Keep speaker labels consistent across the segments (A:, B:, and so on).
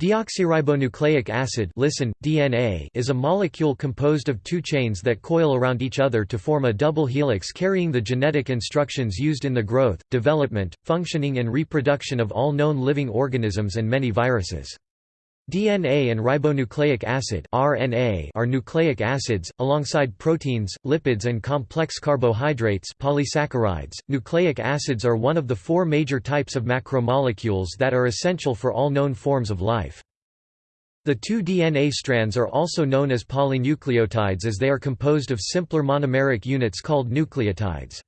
A: Deoxyribonucleic acid listen, DNA is a molecule composed of two chains that coil around each other to form a double helix carrying the genetic instructions used in the growth, development, functioning and reproduction of all known living organisms and many viruses. DNA and ribonucleic acid (RNA) are nucleic acids alongside proteins, lipids and complex carbohydrates, polysaccharides. Nucleic acids are one of the four major types of macromolecules that are essential for all known forms of life. The two DNA strands are also known as polynucleotides as they are composed of simpler monomeric units called nucleotides.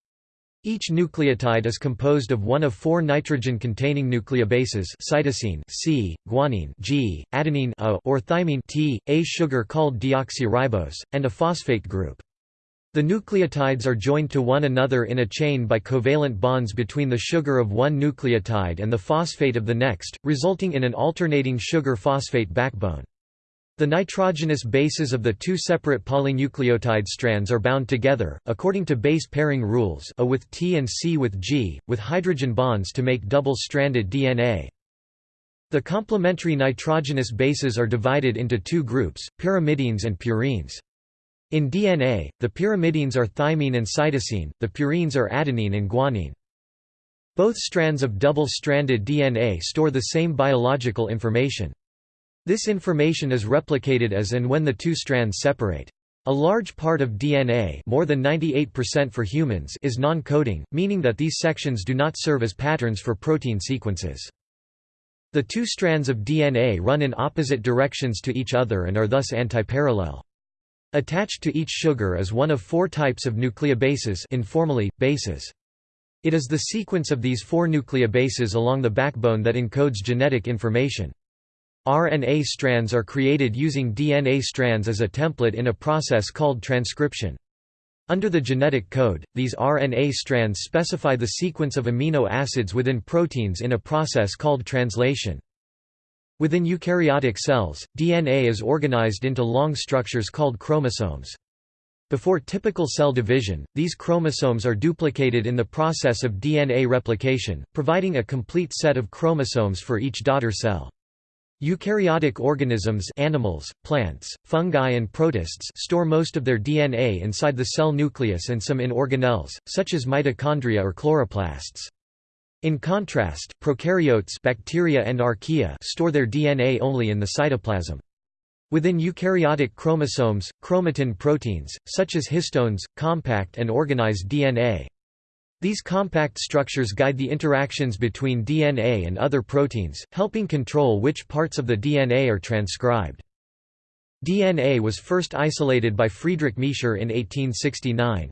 A: Each nucleotide is composed of one of four nitrogen-containing nucleobases cytosine C, guanine G, adenine A, or thymine T, a sugar called deoxyribose, and a phosphate group. The nucleotides are joined to one another in a chain by covalent bonds between the sugar of one nucleotide and the phosphate of the next, resulting in an alternating sugar-phosphate backbone. The nitrogenous bases of the two separate polynucleotide strands are bound together, according to base pairing rules A with T and C with G, with hydrogen bonds to make double-stranded DNA. The complementary nitrogenous bases are divided into two groups, pyrimidines and purines. In DNA, the pyrimidines are thymine and cytosine, the purines are adenine and guanine. Both strands of double-stranded DNA store the same biological information. This information is replicated as and when the two strands separate. A large part of DNA more than 98% for humans is non-coding, meaning that these sections do not serve as patterns for protein sequences. The two strands of DNA run in opposite directions to each other and are thus antiparallel. Attached to each sugar is one of four types of nucleobases informally, bases. It is the sequence of these four nucleobases along the backbone that encodes genetic information. RNA strands are created using DNA strands as a template in a process called transcription. Under the genetic code, these RNA strands specify the sequence of amino acids within proteins in a process called translation. Within eukaryotic cells, DNA is organized into long structures called chromosomes. Before typical cell division, these chromosomes are duplicated in the process of DNA replication, providing a complete set of chromosomes for each daughter cell. Eukaryotic organisms animals, plants, fungi and protists store most of their DNA inside the cell nucleus and some in organelles, such as mitochondria or chloroplasts. In contrast, prokaryotes bacteria and archaea store their DNA only in the cytoplasm. Within eukaryotic chromosomes, chromatin proteins, such as histones, compact and organized DNA. These compact structures guide the interactions between DNA and other proteins, helping control which parts of the DNA are transcribed. DNA was first isolated by Friedrich Miescher in 1869.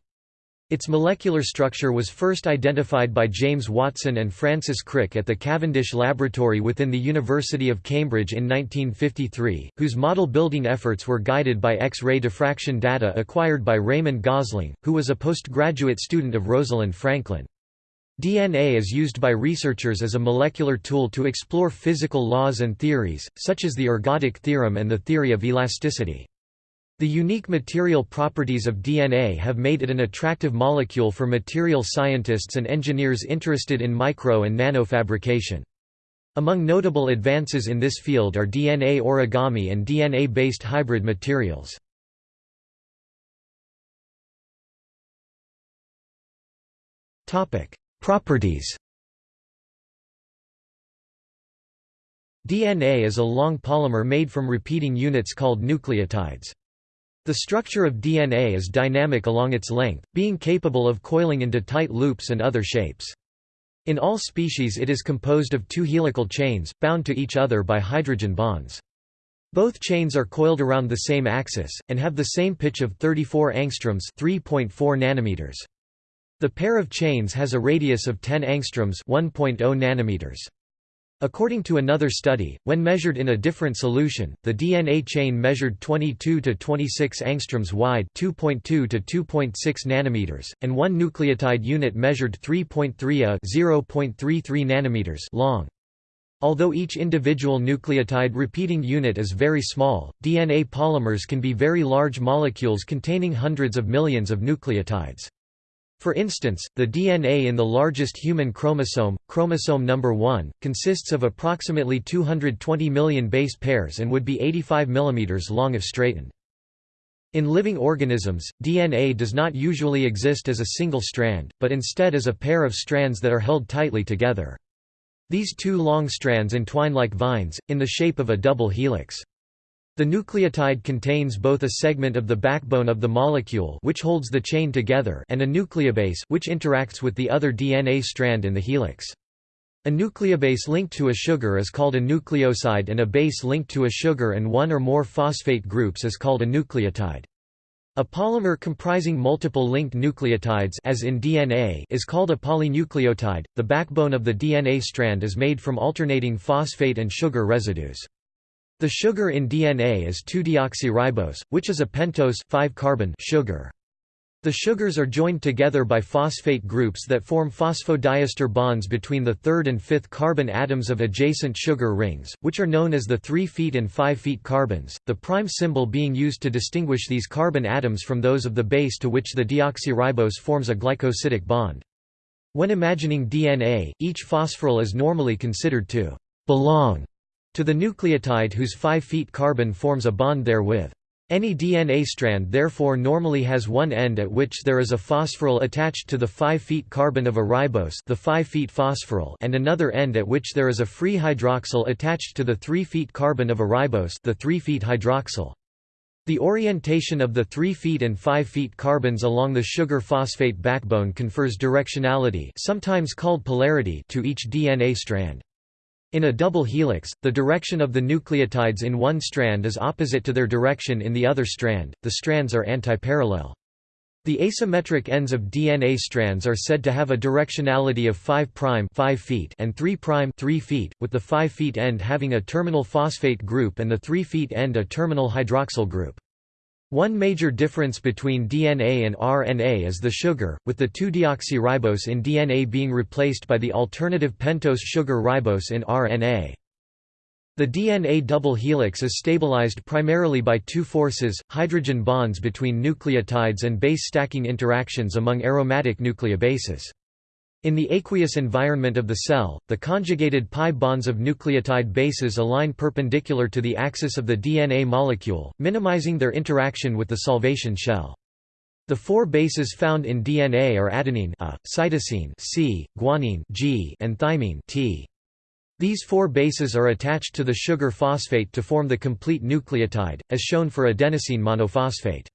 A: Its molecular structure was first identified by James Watson and Francis Crick at the Cavendish Laboratory within the University of Cambridge in 1953, whose model building efforts were guided by X-ray diffraction data acquired by Raymond Gosling, who was a postgraduate student of Rosalind Franklin. DNA is used by researchers as a molecular tool to explore physical laws and theories, such as the ergodic theorem and the theory of elasticity. The unique material properties of DNA have made it an attractive molecule for material scientists and engineers interested in micro and nanofabrication. Among notable advances in this field are DNA origami and DNA-based hybrid materials. Properties DNA is a long polymer made from repeating units called nucleotides. The structure of DNA is dynamic along its length, being capable of coiling into tight loops and other shapes. In all species it is composed of two helical chains, bound to each other by hydrogen bonds. Both chains are coiled around the same axis, and have the same pitch of 34 angstroms 3.4 nanometers. The pair of chains has a radius of 10 angstroms 1.0 nanometers. According to another study, when measured in a different solution, the DNA chain measured 22 to 26 angstroms wide, 2.2 to 2.6 nanometers, and one nucleotide unit measured 3.3 a 0.33 nanometers long. Although each individual nucleotide repeating unit is very small, DNA polymers can be very large molecules containing hundreds of millions of nucleotides. For instance, the DNA in the largest human chromosome, chromosome number 1, consists of approximately 220 million base pairs and would be 85 mm long if straightened. In living organisms, DNA does not usually exist as a single strand, but instead as a pair of strands that are held tightly together. These two long strands entwine like vines, in the shape of a double helix. The nucleotide contains both a segment of the backbone of the molecule which holds the chain together and a nucleobase which interacts with the other DNA strand in the helix. A nucleobase linked to a sugar is called a nucleoside and a base linked to a sugar and one or more phosphate groups is called a nucleotide. A polymer comprising multiple linked nucleotides as in DNA is called a polynucleotide. The backbone of the DNA strand is made from alternating phosphate and sugar residues. The sugar in DNA is 2-deoxyribose, which is a pentose 5-carbon sugar. The sugars are joined together by phosphate groups that form phosphodiester bonds between the third and fifth carbon atoms of adjacent sugar rings, which are known as the 3' feet and 5' feet carbons, the prime symbol being used to distinguish these carbon atoms from those of the base to which the deoxyribose forms a glycosidic bond. When imagining DNA, each phosphoryl is normally considered to belong to the nucleotide whose 5 feet carbon forms a bond therewith. Any DNA strand therefore normally has one end at which there is a phosphoryl attached to the 5 feet carbon of a ribose the 5' phosphoryl and another end at which there is a free hydroxyl attached to the 3 feet carbon of a ribose the 3' hydroxyl. The orientation of the 3 feet and 5 feet carbons along the sugar phosphate backbone confers directionality sometimes called polarity to each DNA strand. In a double helix, the direction of the nucleotides in one strand is opposite to their direction in the other strand, the strands are antiparallel. The asymmetric ends of DNA strands are said to have a directionality of 5' 5 feet and 3' 3 feet, with the 5 end having a terminal phosphate group and the 3 end a terminal hydroxyl group. One major difference between DNA and RNA is the sugar, with the 2-deoxyribose in DNA being replaced by the alternative pentose sugar ribose in RNA. The DNA double helix is stabilized primarily by two forces, hydrogen bonds between nucleotides and base stacking interactions among aromatic nucleobases. In the aqueous environment of the cell, the conjugated pi bonds of nucleotide bases align perpendicular to the axis of the DNA molecule, minimizing their interaction with the solvation shell. The four bases found in DNA are adenine A, cytosine C, guanine G, and thymine T. These four bases are attached to the sugar phosphate to form the complete nucleotide, as shown for adenosine monophosphate.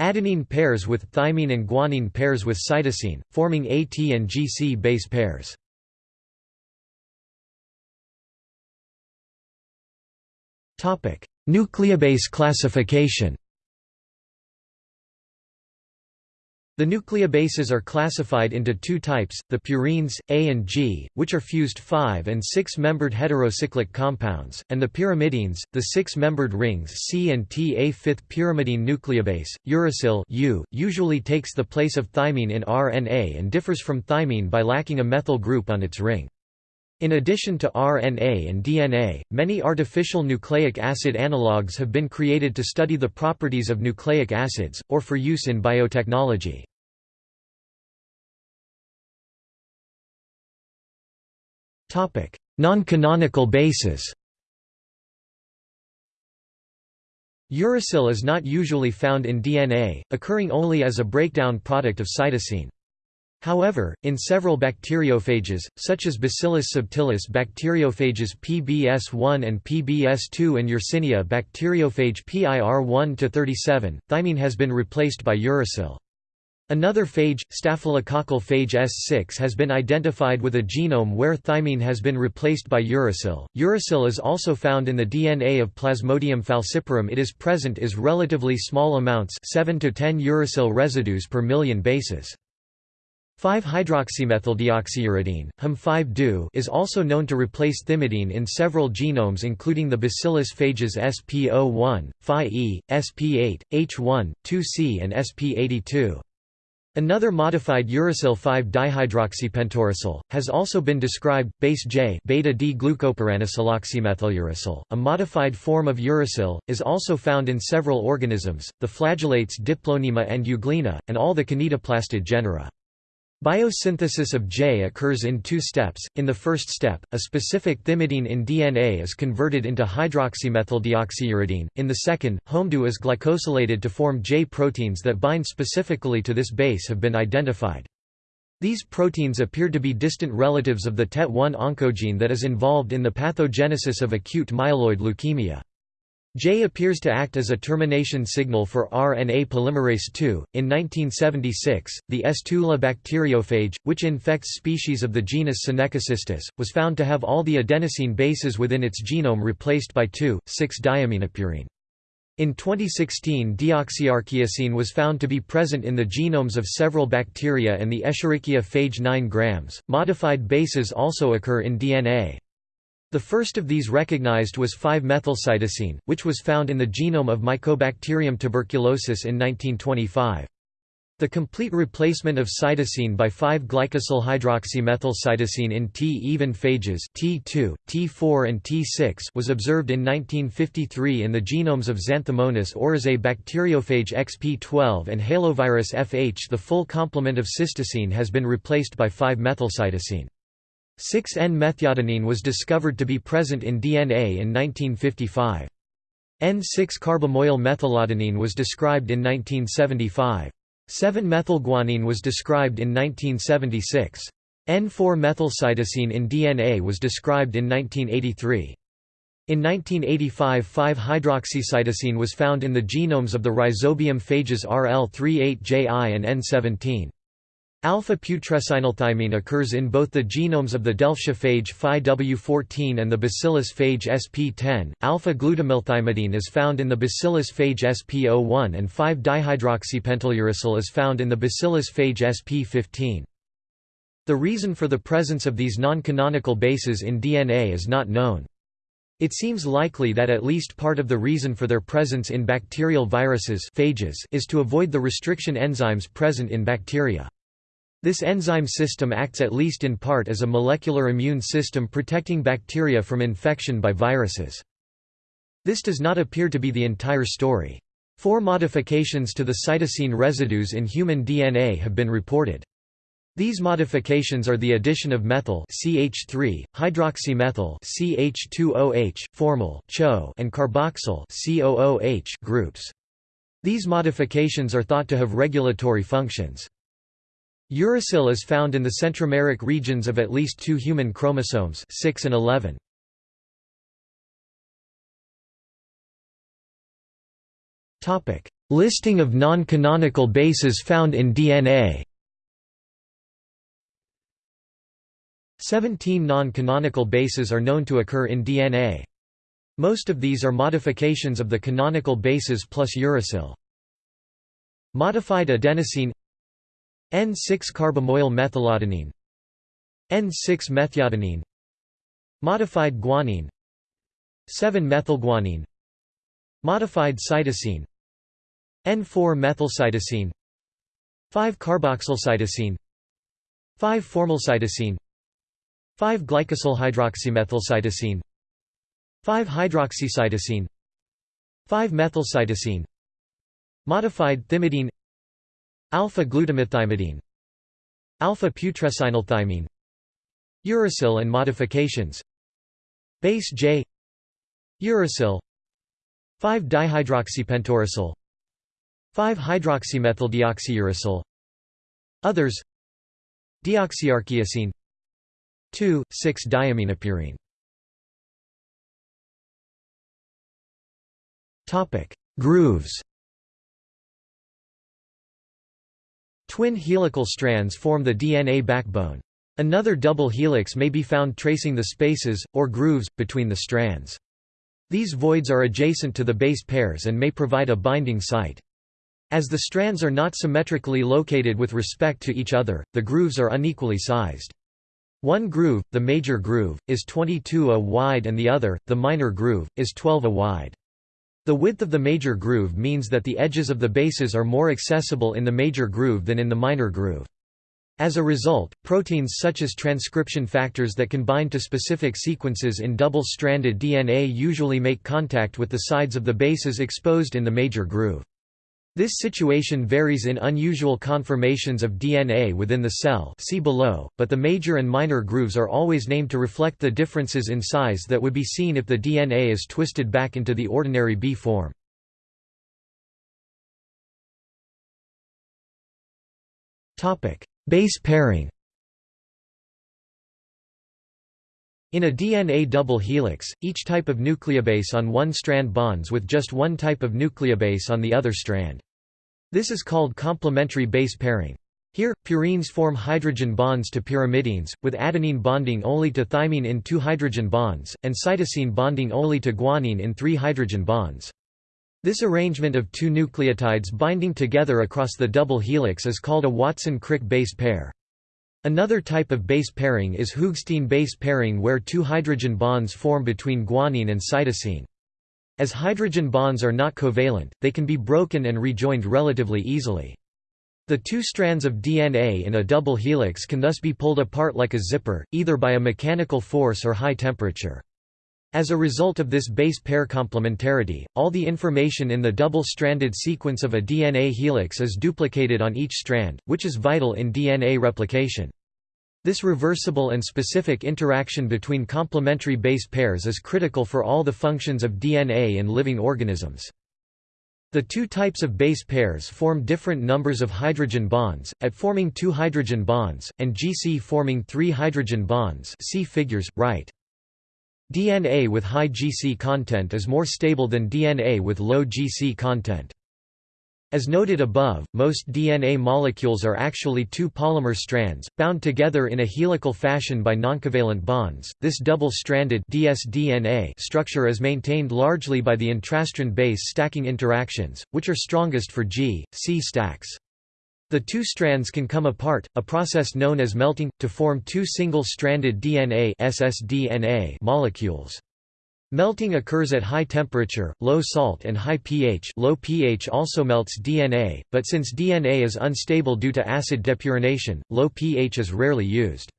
A: Adenine pairs with thymine and guanine pairs with cytosine, forming AT and GC base pairs. Nucleobase classification The nucleobases are classified into two types, the purines, A and G, which are fused 5 and 6-membered heterocyclic compounds, and the pyrimidines, the 6-membered rings C and T. A fifth pyrimidine nucleobase, uracil U, usually takes the place of thymine in RNA and differs from thymine by lacking a methyl group on its ring. In addition to RNA and DNA, many artificial nucleic acid analogues have been created to study the properties of nucleic acids, or for use in biotechnology. Non-canonical bases Uracil is not usually found in DNA, occurring only as a breakdown product of cytosine. However, in several bacteriophages, such as Bacillus subtilis bacteriophages PBS1 and PBS2 and Yersinia bacteriophage PIR1-37, thymine has been replaced by uracil. Another phage, staphylococcal phage S6 has been identified with a genome where thymine has been replaced by uracil. Uracil is also found in the DNA of Plasmodium falciparum it is present is relatively small amounts 7 to 10 uracil residues per million bases. 5-hydroxymethyldeoxyuridine, HUM5-DU is also known to replace thymidine in several genomes including the Bacillus phages SP01, Phi-E, SP8, H1, 2C and SP82. Another modified uracil 5-dihydroxypentauracil, has also been described, base J beta-D-glucopyranosyloxymethyluracil, a modified form of uracil, is also found in several organisms, the flagellates Diplonema and Euglena, and all the kinetoplastid genera. Biosynthesis of J occurs in two steps. In the first step, a specific thymidine in DNA is converted into hydroxymethyldeoxyuridine. In the second, HOMDU is glycosylated to form J proteins that bind specifically to this base have been identified. These proteins appear to be distant relatives of the TET1 oncogene that is involved in the pathogenesis of acute myeloid leukemia. J appears to act as a termination signal for RNA polymerase II. In 1976, the S-2L bacteriophage, which infects species of the genus Synechocystis, was found to have all the adenosine bases within its genome replaced by 2,6-diaminopurine. In 2016 deoxyarchaeosine was found to be present in the genomes of several bacteria and the Escherichia phage 9 grams. Modified bases also occur in DNA. The first of these recognized was 5-methylcytosine, which was found in the genome of Mycobacterium tuberculosis in 1925. The complete replacement of cytosine by 5-glycosyl-hydroxymethylcytosine in T-even phages T2, T4 and T6 was observed in 1953 in the genomes of Xanthomonas oryzae bacteriophage XP12 and halovirus FH. The full complement of cytosine has been replaced by 5-methylcytosine. 6N-methyladenine was discovered to be present in DNA in 1955. N6-carbamoyl methyladenine was described in 1975. 7-methylguanine was described in 1976. N4-methylcytosine in DNA was described in 1983. In 1985 5-hydroxycytosine was found in the genomes of the rhizobium phages RL38JI and N17. Alpha-putrescinylthymine occurs in both the genomes of the Delftia phage Phi-W14 and the Bacillus phage sp10. Alpha-glutamylthymidine is found in the Bacillus phage sp01 and 5-dihydroxypentyluracil is found in the Bacillus phage sp15. The reason for the presence of these non-canonical bases in DNA is not known. It seems likely that at least part of the reason for their presence in bacterial viruses phages is to avoid the restriction enzymes present in bacteria. This enzyme system acts at least in part as a molecular immune system protecting bacteria from infection by viruses. This does not appear to be the entire story. Four modifications to the cytosine residues in human DNA have been reported. These modifications are the addition of methyl CH3, hydroxymethyl CH2OH, formyl CHO, and carboxyl COOH groups. These modifications are thought to have regulatory functions. Uracil is found in the centromeric regions of at least two human chromosomes 6 and 11. Listing of non-canonical bases found in DNA 17 non-canonical bases are known to occur in DNA. Most of these are modifications of the canonical bases plus uracil. Modified adenosine N6-carbamoyl methyladenine N6-methyladenine Modified guanine 7-methylguanine Modified cytosine N4-methylcytosine 5-carboxylcytosine 5-formylcytosine 5-glycosylhydroxymethylcytosine 5-hydroxycytosine 5-methylcytosine Modified thymidine Alpha-glutamylthymidine Alpha-putrescinylthymine Uracil and modifications. Base J. Uracil. 5-dihydroxypentauracil 5-hydroxymethyldeoxyuracil Others. Deoxyarchaeosine 2,6-diaminopurine Topic. Grooves Twin helical strands form the DNA backbone. Another double helix may be found tracing the spaces, or grooves, between the strands. These voids are adjacent to the base pairs and may provide a binding site. As the strands are not symmetrically located with respect to each other, the grooves are unequally sized. One groove, the major groove, is 22 a wide and the other, the minor groove, is 12 a wide. The width of the major groove means that the edges of the bases are more accessible in the major groove than in the minor groove. As a result, proteins such as transcription factors that can bind to specific sequences in double-stranded DNA usually make contact with the sides of the bases exposed in the major groove. This situation varies in unusual conformations of DNA within the cell see below, but the major and minor grooves are always named to reflect the differences in size that would be seen if the DNA is twisted back into the ordinary B form. Base pairing In a DNA double helix, each type of nucleobase on one strand bonds with just one type of nucleobase on the other strand. This is called complementary base pairing. Here, purines form hydrogen bonds to pyrimidines, with adenine bonding only to thymine in two hydrogen bonds, and cytosine bonding only to guanine in three hydrogen bonds. This arrangement of two nucleotides binding together across the double helix is called a Watson-Crick base pair. Another type of base pairing is Hoogsteen base pairing where two hydrogen bonds form between guanine and cytosine. As hydrogen bonds are not covalent, they can be broken and rejoined relatively easily. The two strands of DNA in a double helix can thus be pulled apart like a zipper, either by a mechanical force or high temperature. As a result of this base pair complementarity, all the information in the double-stranded sequence of a DNA helix is duplicated on each strand, which is vital in DNA replication. This reversible and specific interaction between complementary base pairs is critical for all the functions of DNA in living organisms. The two types of base pairs form different numbers of hydrogen bonds, at forming two hydrogen bonds, and GC forming three hydrogen bonds see figures, right. DNA with high GC content is more stable than DNA with low GC content. As noted above, most DNA molecules are actually two polymer strands, bound together in a helical fashion by noncovalent bonds. This double-stranded dsDNA structure is maintained largely by the intrastrand base stacking interactions, which are strongest for G, C stacks. The two strands can come apart, a process known as melting, to form two single-stranded DNA ssDNA molecules. Melting occurs at high temperature, low salt and high pH low pH also melts DNA, but since DNA is unstable due to acid depurination, low pH is rarely used.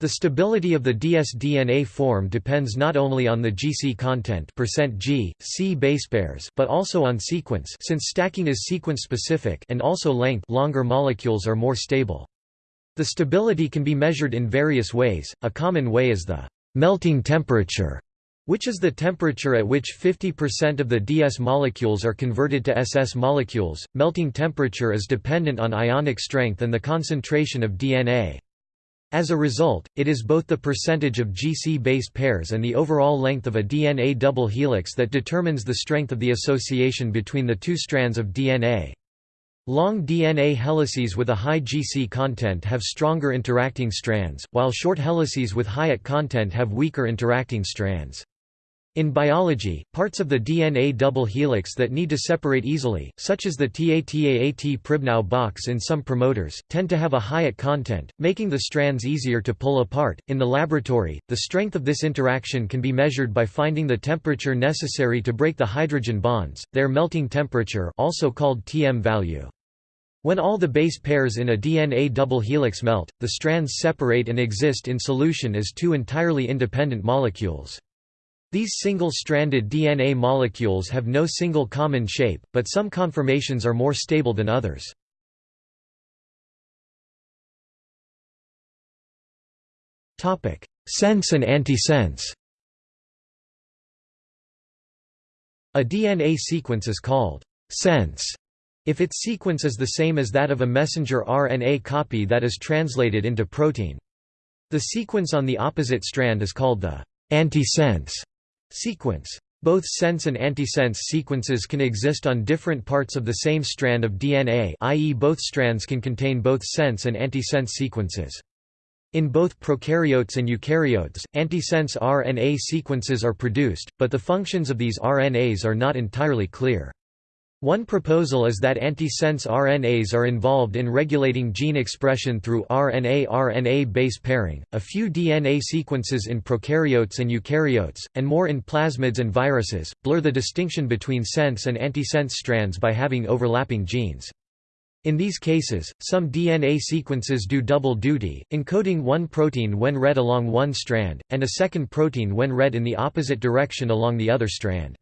A: The stability of the dsDNA form depends not only on the GC content %G, C basepairs but also on sequence since stacking is sequence-specific and also length longer molecules are more stable. The stability can be measured in various ways, a common way is the melting temperature which is the temperature at which 50% of the DS molecules are converted to SS molecules. Melting temperature is dependent on ionic strength and the concentration of DNA. As a result, it is both the percentage of GC base pairs and the overall length of a DNA double helix that determines the strength of the association between the two strands of DNA. Long DNA helices with a high GC content have stronger interacting strands, while short helices with high AT content have weaker interacting strands. In biology, parts of the DNA double helix that need to separate easily, such as the TATAAT Pribnow box in some promoters, tend to have a high content, making the strands easier to pull apart. In the laboratory, the strength of this interaction can be measured by finding the temperature necessary to break the hydrogen bonds, their melting temperature, also called TM value. When all the base pairs in a DNA double helix melt, the strands separate and exist in solution as two entirely independent molecules. These single-stranded DNA molecules have no single common shape, but some conformations are more stable than others. Sense and antisense A DNA sequence is called sense if its sequence is the same as that of a messenger RNA copy that is translated into protein. The sequence on the opposite strand is called the antisense Sequence. Both sense and antisense sequences can exist on different parts of the same strand of DNA i.e. both strands can contain both sense and antisense sequences. In both prokaryotes and eukaryotes, antisense RNA sequences are produced, but the functions of these RNAs are not entirely clear. One proposal is that antisense RNAs are involved in regulating gene expression through RNA-RNA base pairing, a few DNA sequences in prokaryotes and eukaryotes, and more in plasmids and viruses, blur the distinction between sense and antisense strands by having overlapping genes. In these cases, some DNA sequences do double duty, encoding one protein when read along one strand, and a second protein when read in the opposite direction along the other strand.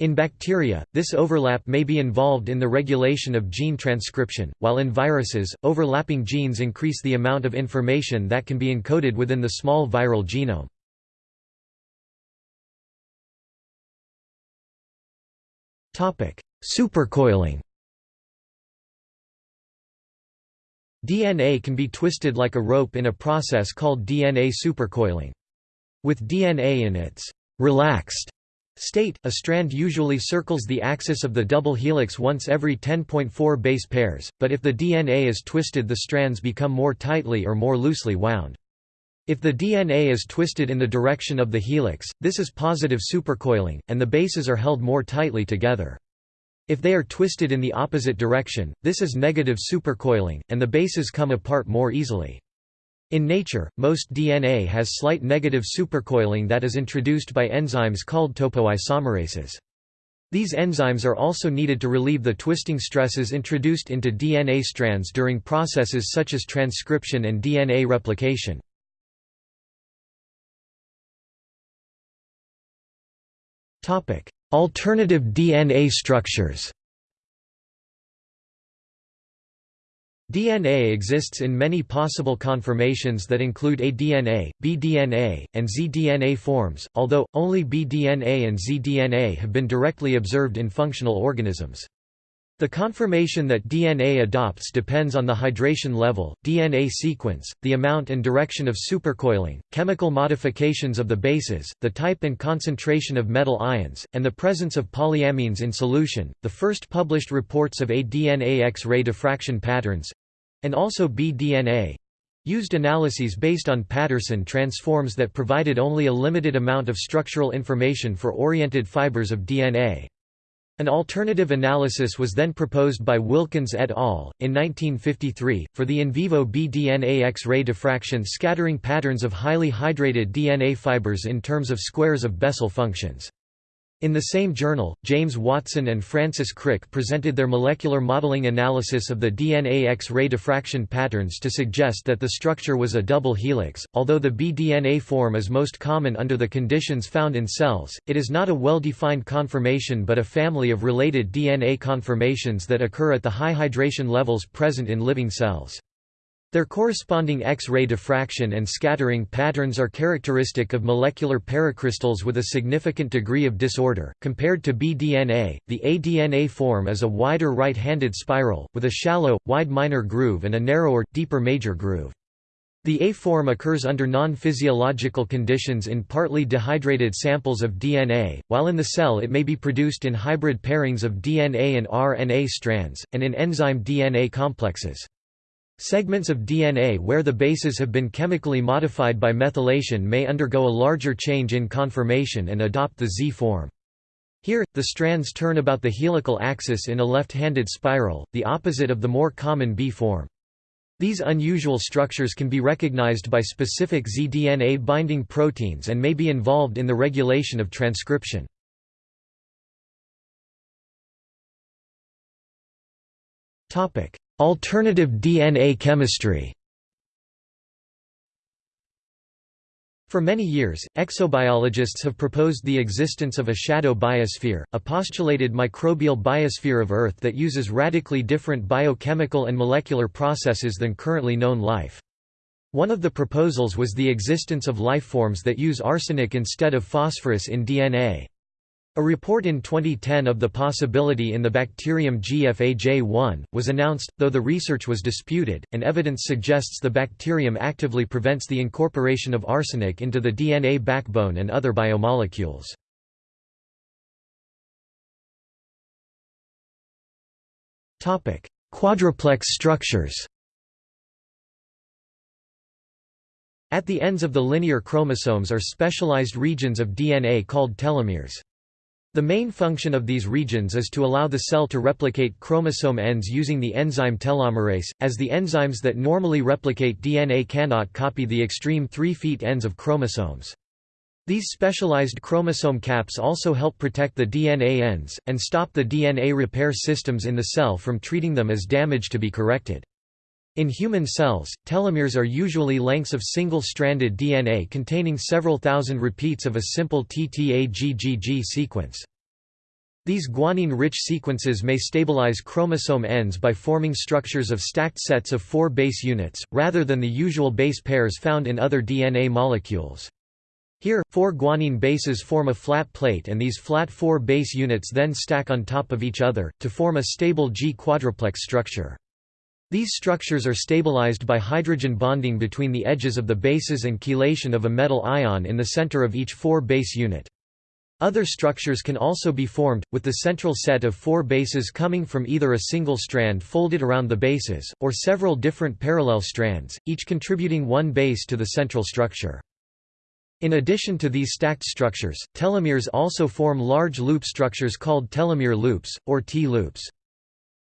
A: In bacteria, this overlap may be involved in the regulation of gene transcription, while in viruses, overlapping genes increase the amount of information that can be encoded within the small viral genome. Supercoiling DNA can be twisted like a rope in a process called DNA supercoiling. With DNA in its relaxed state, a strand usually circles the axis of the double helix once every 10.4 base pairs, but if the DNA is twisted the strands become more tightly or more loosely wound. If the DNA is twisted in the direction of the helix, this is positive supercoiling, and the bases are held more tightly together. If they are twisted in the opposite direction, this is negative supercoiling, and the bases come apart more easily. In nature, most DNA has slight negative supercoiling that is introduced by enzymes called topoisomerases. These enzymes are also needed to relieve the twisting stresses introduced into DNA strands during processes such as transcription and DNA replication. Alternative DNA structures DNA exists in many possible conformations that include aDNA, bDNA, and zDNA forms, although, only bDNA and zDNA have been directly observed in functional organisms. The conformation that DNA adopts depends on the hydration level, DNA sequence, the amount and direction of supercoiling, chemical modifications of the bases, the type and concentration of metal ions, and the presence of polyamines in solution. The first published reports of aDNA X-ray diffraction patterns and also bDNA used analyses based on Patterson transforms that provided only a limited amount of structural information for oriented fibers of DNA. An alternative analysis was then proposed by Wilkins et al. in 1953, for the in vivo bDNA X-ray diffraction scattering patterns of highly hydrated DNA fibers in terms of squares of Bessel functions. In the same journal, James Watson and Francis Crick presented their molecular modeling analysis of the DNA X-ray diffraction patterns to suggest that the structure was a double helix. Although the bDNA form is most common under the conditions found in cells, it is not a well-defined conformation but a family of related DNA conformations that occur at the high hydration levels present in living cells. Their corresponding X-ray diffraction and scattering patterns are characteristic of molecular paracrystals with a significant degree of disorder. Compared to bDNA, the aDNA form is a wider right-handed spiral, with a shallow, wide minor groove and a narrower, deeper major groove. The A form occurs under non-physiological conditions in partly dehydrated samples of DNA, while in the cell it may be produced in hybrid pairings of DNA and RNA strands, and in enzyme DNA complexes. Segments of DNA where the bases have been chemically modified by methylation may undergo a larger change in conformation and adopt the Z form. Here, the strands turn about the helical axis in a left-handed spiral, the opposite of the more common B form. These unusual structures can be recognized by specific zDNA binding proteins and may be involved in the regulation of transcription. Alternative DNA chemistry For many years, exobiologists have proposed the existence of a shadow biosphere, a postulated microbial biosphere of Earth that uses radically different biochemical and molecular processes than currently known life. One of the proposals was the existence of life forms that use arsenic instead of phosphorus in DNA. A report in 2010 of the possibility in the bacterium GFAJ1, was announced, though the research was disputed, and evidence suggests the bacterium actively prevents the incorporation of arsenic into the DNA backbone and other biomolecules. Quadruplex structures At the ends of the linear chromosomes are specialized regions of DNA called telomeres. The main function of these regions is to allow the cell to replicate chromosome ends using the enzyme telomerase, as the enzymes that normally replicate DNA cannot copy the extreme 3' feet ends of chromosomes. These specialized chromosome caps also help protect the DNA ends, and stop the DNA repair systems in the cell from treating them as damage to be corrected. In human cells, telomeres are usually lengths of single-stranded DNA containing several thousand repeats of a simple TTAGGG sequence. These guanine-rich sequences may stabilize chromosome ends by forming structures of stacked sets of four base units, rather than the usual base pairs found in other DNA molecules. Here, four guanine bases form a flat plate and these flat four base units then stack on top of each other, to form a stable G-quadruplex structure. These structures are stabilized by hydrogen bonding between the edges of the bases and chelation of a metal ion in the center of each four base unit. Other structures can also be formed, with the central set of four bases coming from either a single strand folded around the bases, or several different parallel strands, each contributing one base to the central structure. In addition to these stacked structures, telomeres also form large loop structures called telomere loops, or T-loops.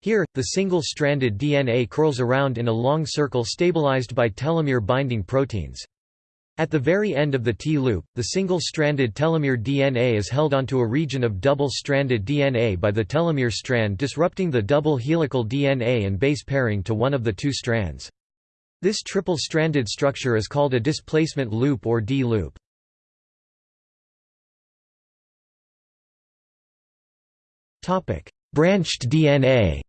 A: Here, the single-stranded DNA curls around in a long circle stabilized by telomere-binding proteins. At the very end of the T-loop, the single-stranded telomere DNA is held onto a region of double-stranded DNA by the telomere strand disrupting the double helical DNA and base pairing to one of the two strands. This triple-stranded structure is called a displacement loop or D-loop. Branched DNA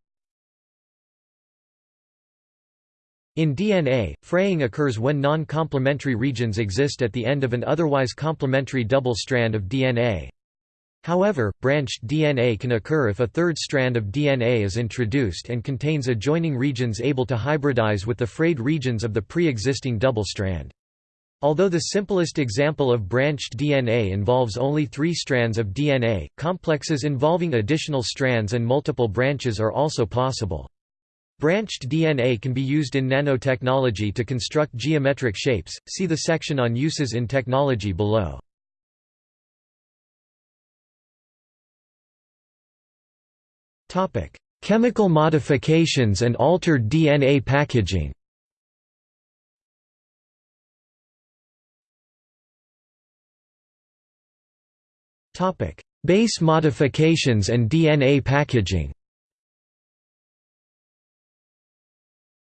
A: In DNA, fraying occurs when non-complementary regions exist at the end of an otherwise complementary double strand of DNA. However, branched DNA can occur if a third strand of DNA is introduced and contains adjoining regions able to hybridize with the frayed regions of the pre-existing double strand. Although the simplest example of branched DNA involves only three strands of DNA, complexes involving additional strands and multiple branches are also possible. Branched DNA can be used in nanotechnology to construct geometric shapes, see the section on uses in technology below. Chemical modifications and altered DNA packaging. Base modifications and DNA packaging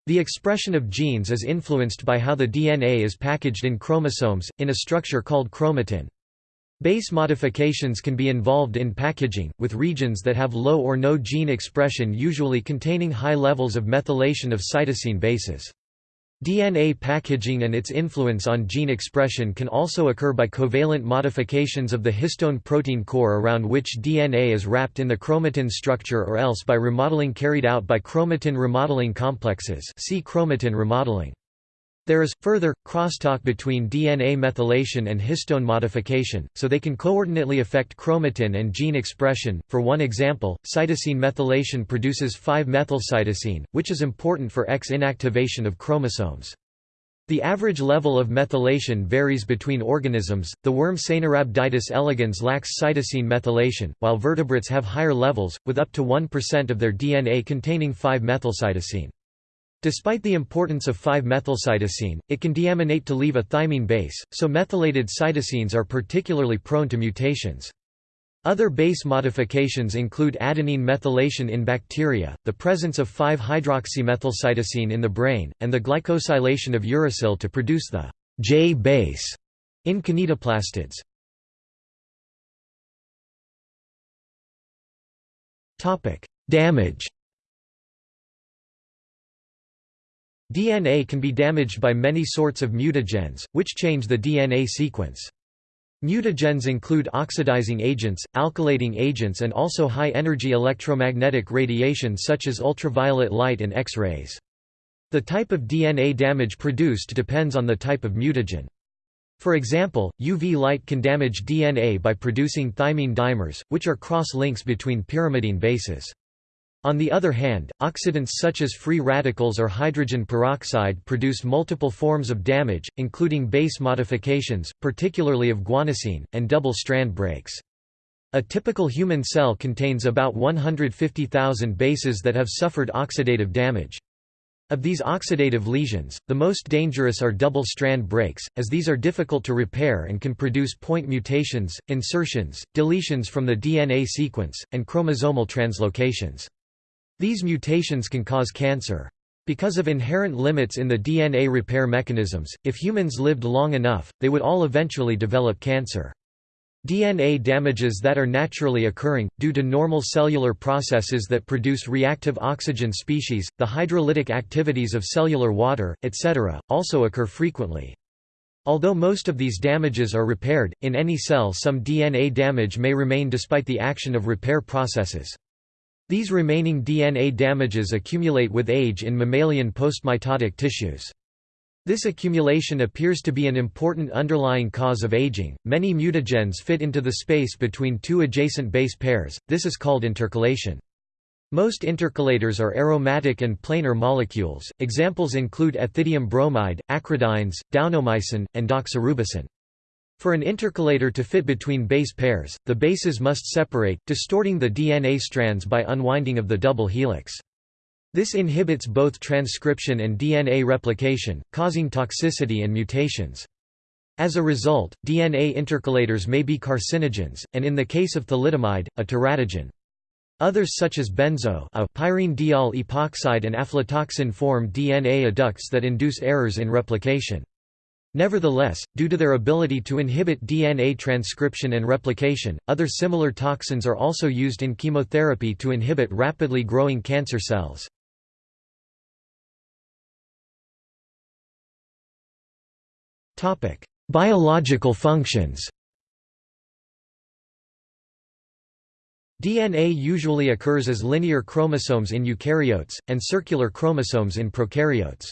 A: The expression of genes is influenced by how the DNA is packaged in chromosomes, in a structure called chromatin. Base modifications can be involved in packaging, with regions that have low or no gene expression usually containing high levels of methylation of cytosine bases. DNA packaging and its influence on gene expression can also occur by covalent modifications of the histone protein core around which DNA is wrapped in the chromatin structure or else by remodeling carried out by chromatin remodeling complexes see chromatin remodeling. There is, further, crosstalk between DNA methylation and histone modification, so they can coordinately affect chromatin and gene expression. For one example, cytosine methylation produces 5-methylcytosine, which is important for X inactivation of chromosomes. The average level of methylation varies between organisms. The worm Caenorhabditis elegans lacks cytosine methylation, while vertebrates have higher levels, with up to 1% of their DNA containing 5-methylcytosine. Despite the importance of 5-methylcytosine, it can deaminate to leave a thymine base, so methylated cytosines are particularly prone to mutations. Other base modifications include adenine methylation in bacteria, the presence of 5-hydroxymethylcytosine in the brain, and the glycosylation of uracil to produce the J base in kinetoplastids. Damage DNA can be damaged by many sorts of mutagens, which change the DNA sequence. Mutagens include oxidizing agents, alkylating agents and also high-energy electromagnetic radiation such as ultraviolet light and X-rays. The type of DNA damage produced depends on the type of mutagen. For example, UV light can damage DNA by producing thymine dimers, which are cross-links between pyrimidine bases. On the other hand, oxidants such as free radicals or hydrogen peroxide produce multiple forms of damage, including base modifications, particularly of guanosine, and double-strand breaks. A typical human cell contains about 150,000 bases that have suffered oxidative damage. Of these oxidative lesions, the most dangerous are double-strand breaks, as these are difficult to repair and can produce point mutations, insertions, deletions from the DNA sequence, and chromosomal translocations. These mutations can cause cancer. Because of inherent limits in the DNA repair mechanisms, if humans lived long enough, they would all eventually develop cancer. DNA damages that are naturally occurring, due to normal cellular processes that produce reactive oxygen species, the hydrolytic activities of cellular water, etc., also occur frequently. Although most of these damages are repaired, in any cell some DNA damage may remain despite the action of repair processes. These remaining DNA damages accumulate with age in mammalian postmitotic tissues. This accumulation appears to be an important underlying cause of aging. Many mutagens fit into the space between two adjacent base pairs, this is called intercalation. Most intercalators are aromatic and planar molecules, examples include ethidium bromide, acridines, daunomycin, and doxorubicin. For an intercalator to fit between base pairs, the bases must separate, distorting the DNA strands by unwinding of the double helix. This inhibits both transcription and DNA replication, causing toxicity and mutations. As a result, DNA intercalators may be carcinogens, and in the case of thalidomide, a teratogen. Others such as benzo a pyrene diol epoxide and aflatoxin form DNA adducts that induce errors in replication. Nevertheless, due to their ability to inhibit DNA transcription and replication, other similar toxins are also used in chemotherapy to inhibit rapidly growing cancer cells. Biological functions DNA usually occurs as linear chromosomes in eukaryotes, and circular chromosomes in prokaryotes.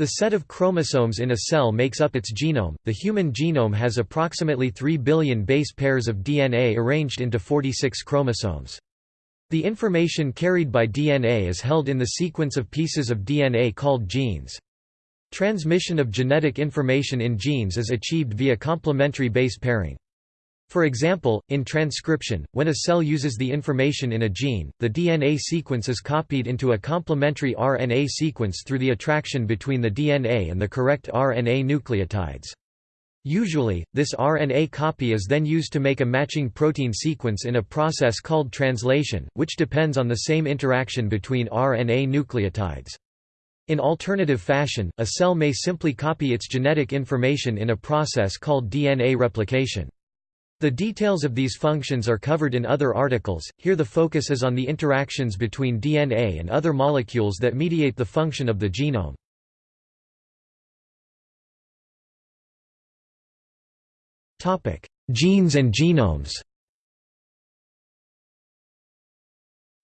A: The set of chromosomes in a cell makes up its genome. The human genome has approximately 3 billion base pairs of DNA arranged into 46 chromosomes. The information carried by DNA is held in the sequence of pieces of DNA called genes. Transmission of genetic information in genes is achieved via complementary base pairing. For example, in transcription, when a cell uses the information in a gene, the DNA sequence is copied into a complementary RNA sequence through the attraction between the DNA and the correct RNA nucleotides. Usually, this RNA copy is then used to make a matching protein sequence in a process called translation, which depends on the same interaction between RNA nucleotides. In alternative fashion, a cell may simply copy its genetic information in a process called DNA replication. The details of these functions are covered in other articles, here the focus is on the interactions between DNA and other molecules that mediate the function of the genome. Genes and genomes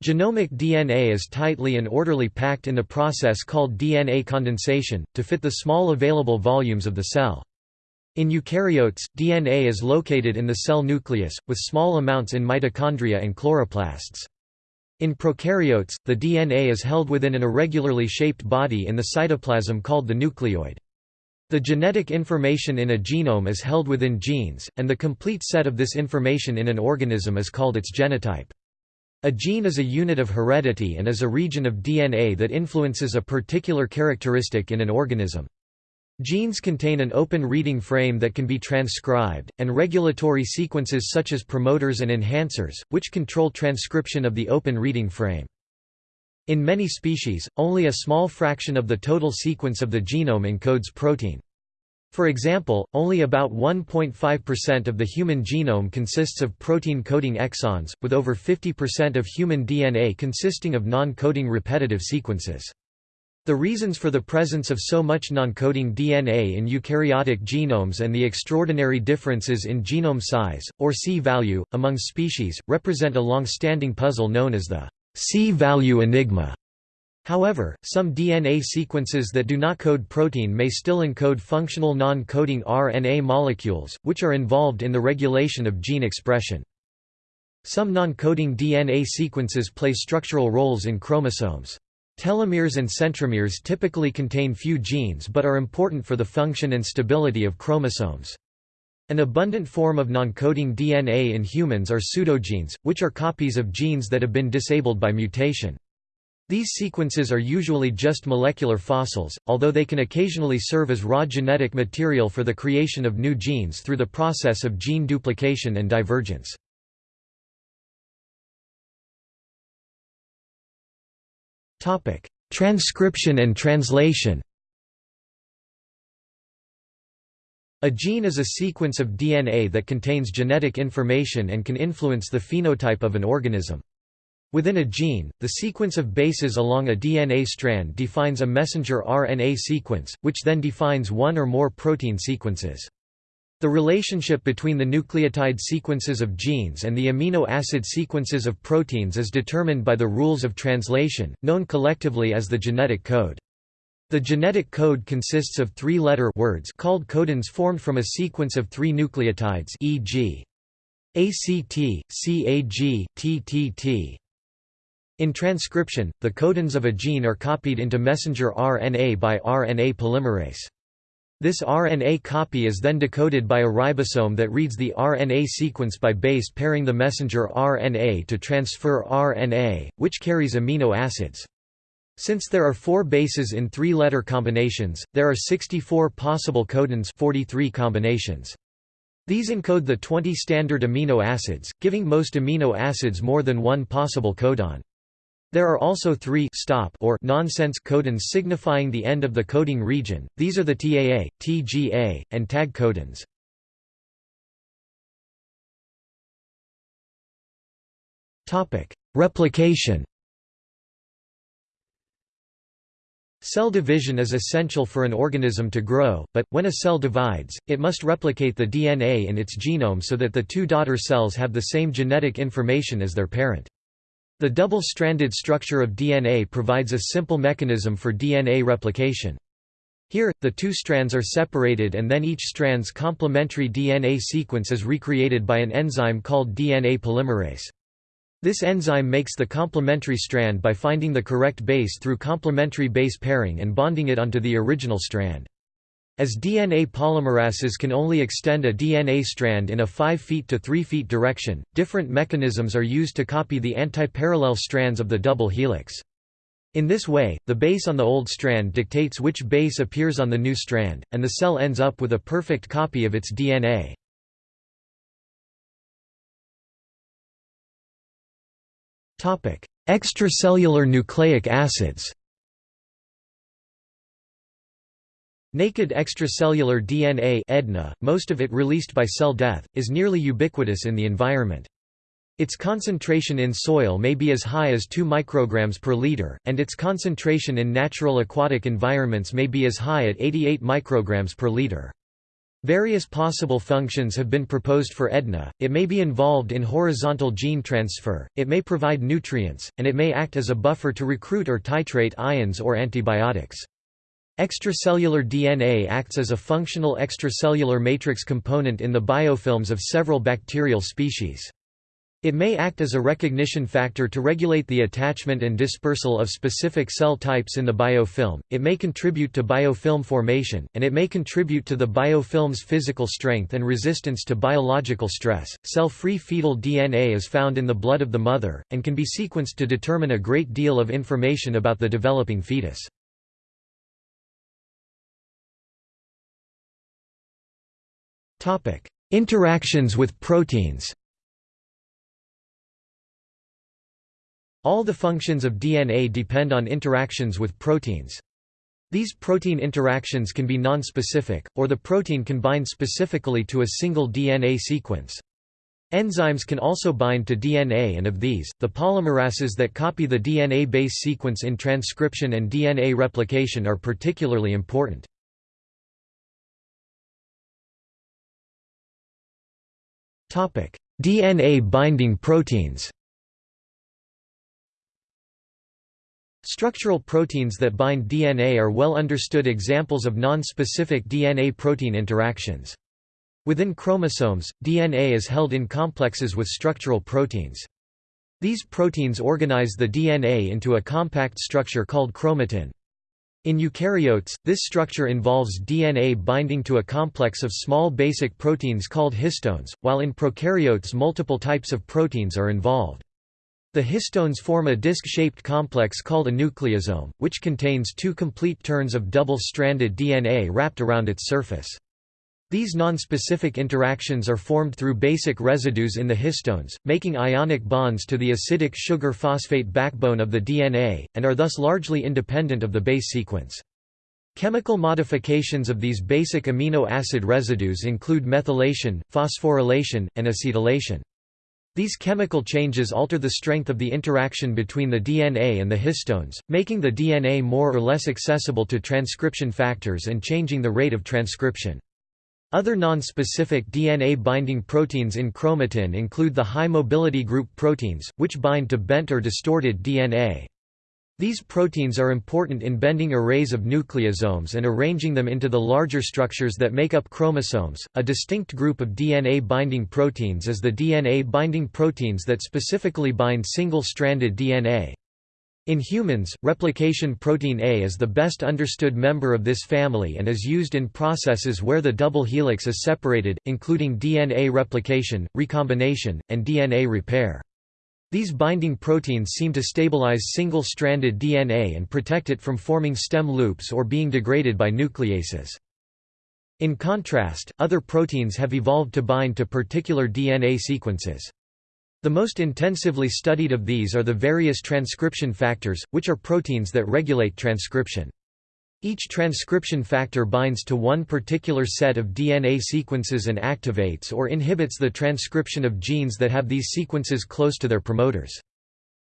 A: Genomic DNA is tightly and orderly packed in the process called DNA condensation, to fit the small available volumes of the cell. In eukaryotes, DNA is located in the cell nucleus, with small amounts in mitochondria and chloroplasts. In prokaryotes, the DNA is held within an irregularly shaped body in the cytoplasm called the nucleoid. The genetic information in a genome is held within genes, and the complete set of this information in an organism is called its genotype. A gene is a unit of heredity and is a region of DNA that influences a particular characteristic in an organism. Genes contain an open reading frame that can be transcribed, and regulatory sequences such as promoters and enhancers, which control transcription of the open reading frame. In many species, only a small fraction of the total sequence of the genome encodes protein. For example, only about 1.5% of the human genome consists of protein-coding exons, with over 50% of human DNA consisting of non-coding repetitive sequences. The reasons for the presence of so much non-coding DNA in eukaryotic genomes and the extraordinary differences in genome size, or C-value, among species, represent a long-standing puzzle known as the C-value enigma. However, some DNA sequences that do not code protein may still encode functional non-coding RNA molecules, which are involved in the regulation of gene expression. Some non-coding DNA sequences play structural roles in chromosomes. Telomeres and centromeres typically contain few genes but are important for the function and stability of chromosomes. An abundant form of non-coding DNA in humans are pseudogenes, which are copies of genes that have been disabled by mutation. These sequences are usually just molecular fossils, although they can occasionally serve as raw genetic material for the creation of new genes through the process of gene duplication and divergence. Topic: Transcription and translation. A gene is a sequence of DNA that contains genetic information and can influence the phenotype of an organism. Within a gene, the sequence of bases along a DNA strand defines a messenger RNA sequence, which then defines one or more protein sequences. The relationship between the nucleotide sequences of genes and the amino acid sequences of proteins is determined by the rules of translation, known collectively as the genetic code. The genetic code consists of three-letter words called codons formed from a sequence of three nucleotides e.g. ACT, CAG, TTT. In transcription, the codons of a gene are copied into messenger RNA by RNA polymerase. This RNA copy is then decoded by a ribosome that reads the RNA sequence by base pairing the messenger RNA to transfer RNA, which carries amino acids. Since there are four bases in three-letter combinations, there are 64 possible codons 43 combinations. These encode the 20 standard amino acids, giving most amino acids more than one possible codon. There are also three stop or nonsense codons signifying the end of the coding region, these are the TAA, TGA, and tag codons. Replication Cell division is essential for an organism to grow, but, when a cell divides, it must replicate the DNA in its genome so that the two daughter cells have the same genetic information as their parent. The double-stranded structure of DNA provides a simple mechanism for DNA replication. Here, the two strands are separated and then each strand's complementary DNA sequence is recreated by an enzyme called DNA polymerase. This enzyme makes the complementary strand by finding the correct base through complementary base pairing and bonding it onto the original strand. As DNA polymerases can only extend a DNA strand in a 5 feet to 3 feet direction, different mechanisms are used to copy the antiparallel strands of the double helix. In this way, the base on the old strand dictates which base appears on the new strand, and the cell ends up with a perfect copy of its DNA. Extracellular nucleic acids Naked extracellular DNA EDNA, most of it released by cell death, is nearly ubiquitous in the environment. Its concentration in soil may be as high as 2 micrograms per liter, and its concentration in natural aquatic environments may be as high at 88 micrograms per liter. Various possible functions have been proposed for EDNA, it may be involved in horizontal gene transfer, it may provide nutrients, and it may act as a buffer to recruit or titrate ions or antibiotics. Extracellular DNA acts as a functional extracellular matrix component in the biofilms of several bacterial species. It may act as a recognition factor to regulate the attachment and dispersal of specific cell types in the biofilm, it may contribute to biofilm formation, and it may contribute to the biofilm's physical strength and resistance to biological stress. Cell free fetal DNA is found in the blood of the mother, and can be sequenced to determine a great deal of information about the developing fetus. Interactions with proteins All the functions of DNA depend on interactions with proteins. These protein interactions can be nonspecific, or the protein can bind specifically to a single DNA sequence. Enzymes can also bind to DNA and of these, the polymerases that copy the DNA base sequence in transcription and DNA replication are particularly important. DNA binding proteins Structural proteins that bind DNA are well understood examples of non-specific DNA-protein interactions. Within chromosomes, DNA is held in complexes with structural proteins. These proteins organize the DNA into a compact structure called chromatin. In eukaryotes, this structure involves DNA binding to a complex of small basic proteins called histones, while in prokaryotes multiple types of proteins are involved. The histones form a disc-shaped complex called a nucleosome, which contains two complete turns of double-stranded DNA wrapped around its surface. These nonspecific interactions are formed through basic residues in the histones, making ionic bonds to the acidic sugar phosphate backbone of the DNA, and are thus largely independent of the base sequence. Chemical modifications of these basic amino acid residues include methylation, phosphorylation, and acetylation. These chemical changes alter the strength of the interaction between the DNA and the histones, making the DNA more or less accessible to transcription factors and changing the rate of transcription. Other non-specific DNA-binding proteins in chromatin include the high-mobility group proteins, which bind to bent or distorted DNA. These proteins are important in bending arrays of nucleosomes and arranging them into the larger structures that make up chromosomes. A distinct group of DNA binding proteins is the DNA binding proteins that specifically bind single stranded DNA. In humans, replication protein A is the best understood member of this family and is used in processes where the double helix is separated, including DNA replication, recombination, and DNA repair. These binding proteins seem to stabilize single-stranded DNA and protect it from forming stem loops or being degraded by nucleases. In contrast, other proteins have evolved to bind to particular DNA sequences. The most intensively studied of these are the various transcription factors, which are proteins that regulate transcription. Each transcription factor binds to one particular set of DNA sequences and activates or inhibits the transcription of genes that have these sequences close to their promoters.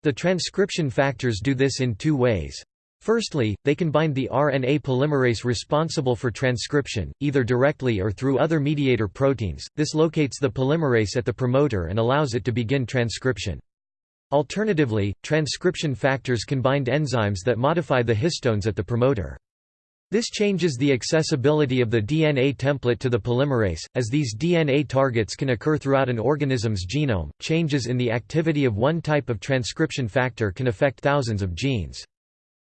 A: The transcription factors do this in two ways. Firstly, they can bind the RNA polymerase responsible for transcription, either directly or through other mediator proteins. This locates the polymerase at the promoter and allows it to begin transcription. Alternatively, transcription factors can bind enzymes that modify the histones at the promoter. This changes the accessibility of the DNA template to the polymerase, as these DNA targets can occur throughout an organism's genome. Changes in the activity of one type of transcription factor can affect thousands of genes.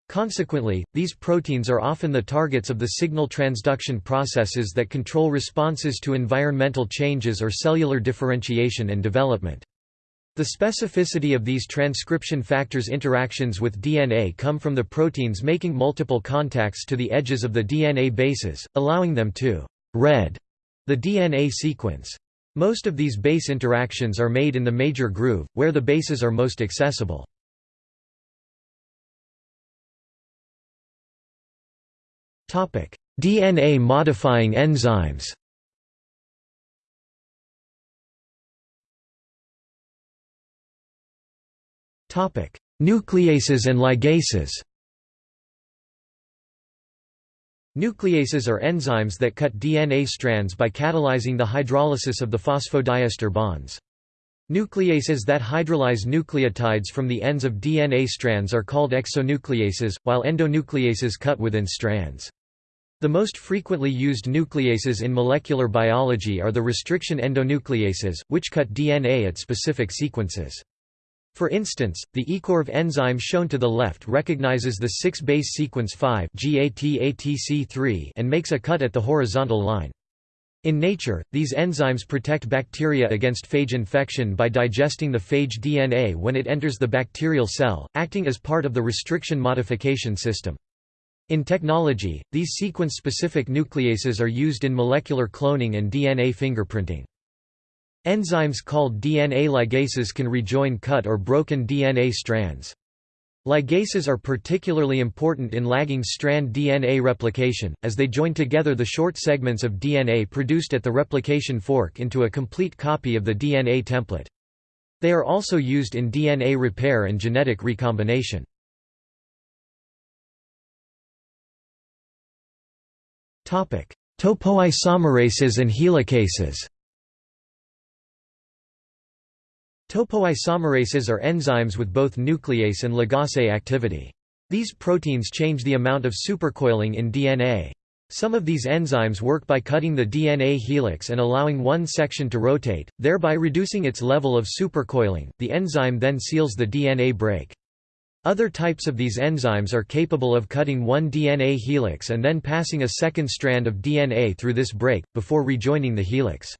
A: Consequently, these proteins are often the targets of the signal transduction processes that control responses to environmental changes or cellular differentiation and development. The specificity of these transcription factors' interactions with DNA come from the proteins making multiple contacts to the edges of the DNA bases, allowing them to «read» the DNA sequence. Most of these base interactions are made in the major groove, where the bases are most accessible. DNA-modifying enzymes Nucleases and ligases Nucleases are enzymes that cut DNA strands by catalyzing the hydrolysis of the phosphodiester bonds. Nucleases that hydrolyze nucleotides from the ends of DNA strands are called exonucleases, while endonucleases cut within strands. The most frequently used nucleases in molecular biology are the restriction endonucleases, which cut DNA at specific sequences. For instance, the ECORV enzyme shown to the left recognizes the 6-base sequence 5 and makes a cut at the horizontal line. In nature, these enzymes protect bacteria against phage infection by digesting the phage DNA when it enters the bacterial cell, acting as part of the restriction modification system. In technology, these sequence-specific nucleases are used in molecular cloning and DNA fingerprinting. Enzymes called DNA ligases can rejoin cut or broken DNA strands. Ligases are particularly important in lagging strand DNA replication, as they join together the short segments of DNA produced at the replication fork into a complete copy of the DNA template. They are also used in DNA repair and genetic recombination. Topoisomerases and helicases Topoisomerases are enzymes with both nuclease and ligase activity. These proteins change the amount of supercoiling in DNA. Some of these enzymes work by cutting the DNA helix and allowing one section to rotate, thereby reducing its level of supercoiling. The enzyme then seals the DNA break. Other types of these enzymes are capable of cutting one DNA helix and then passing a second strand of DNA through this break, before rejoining the helix.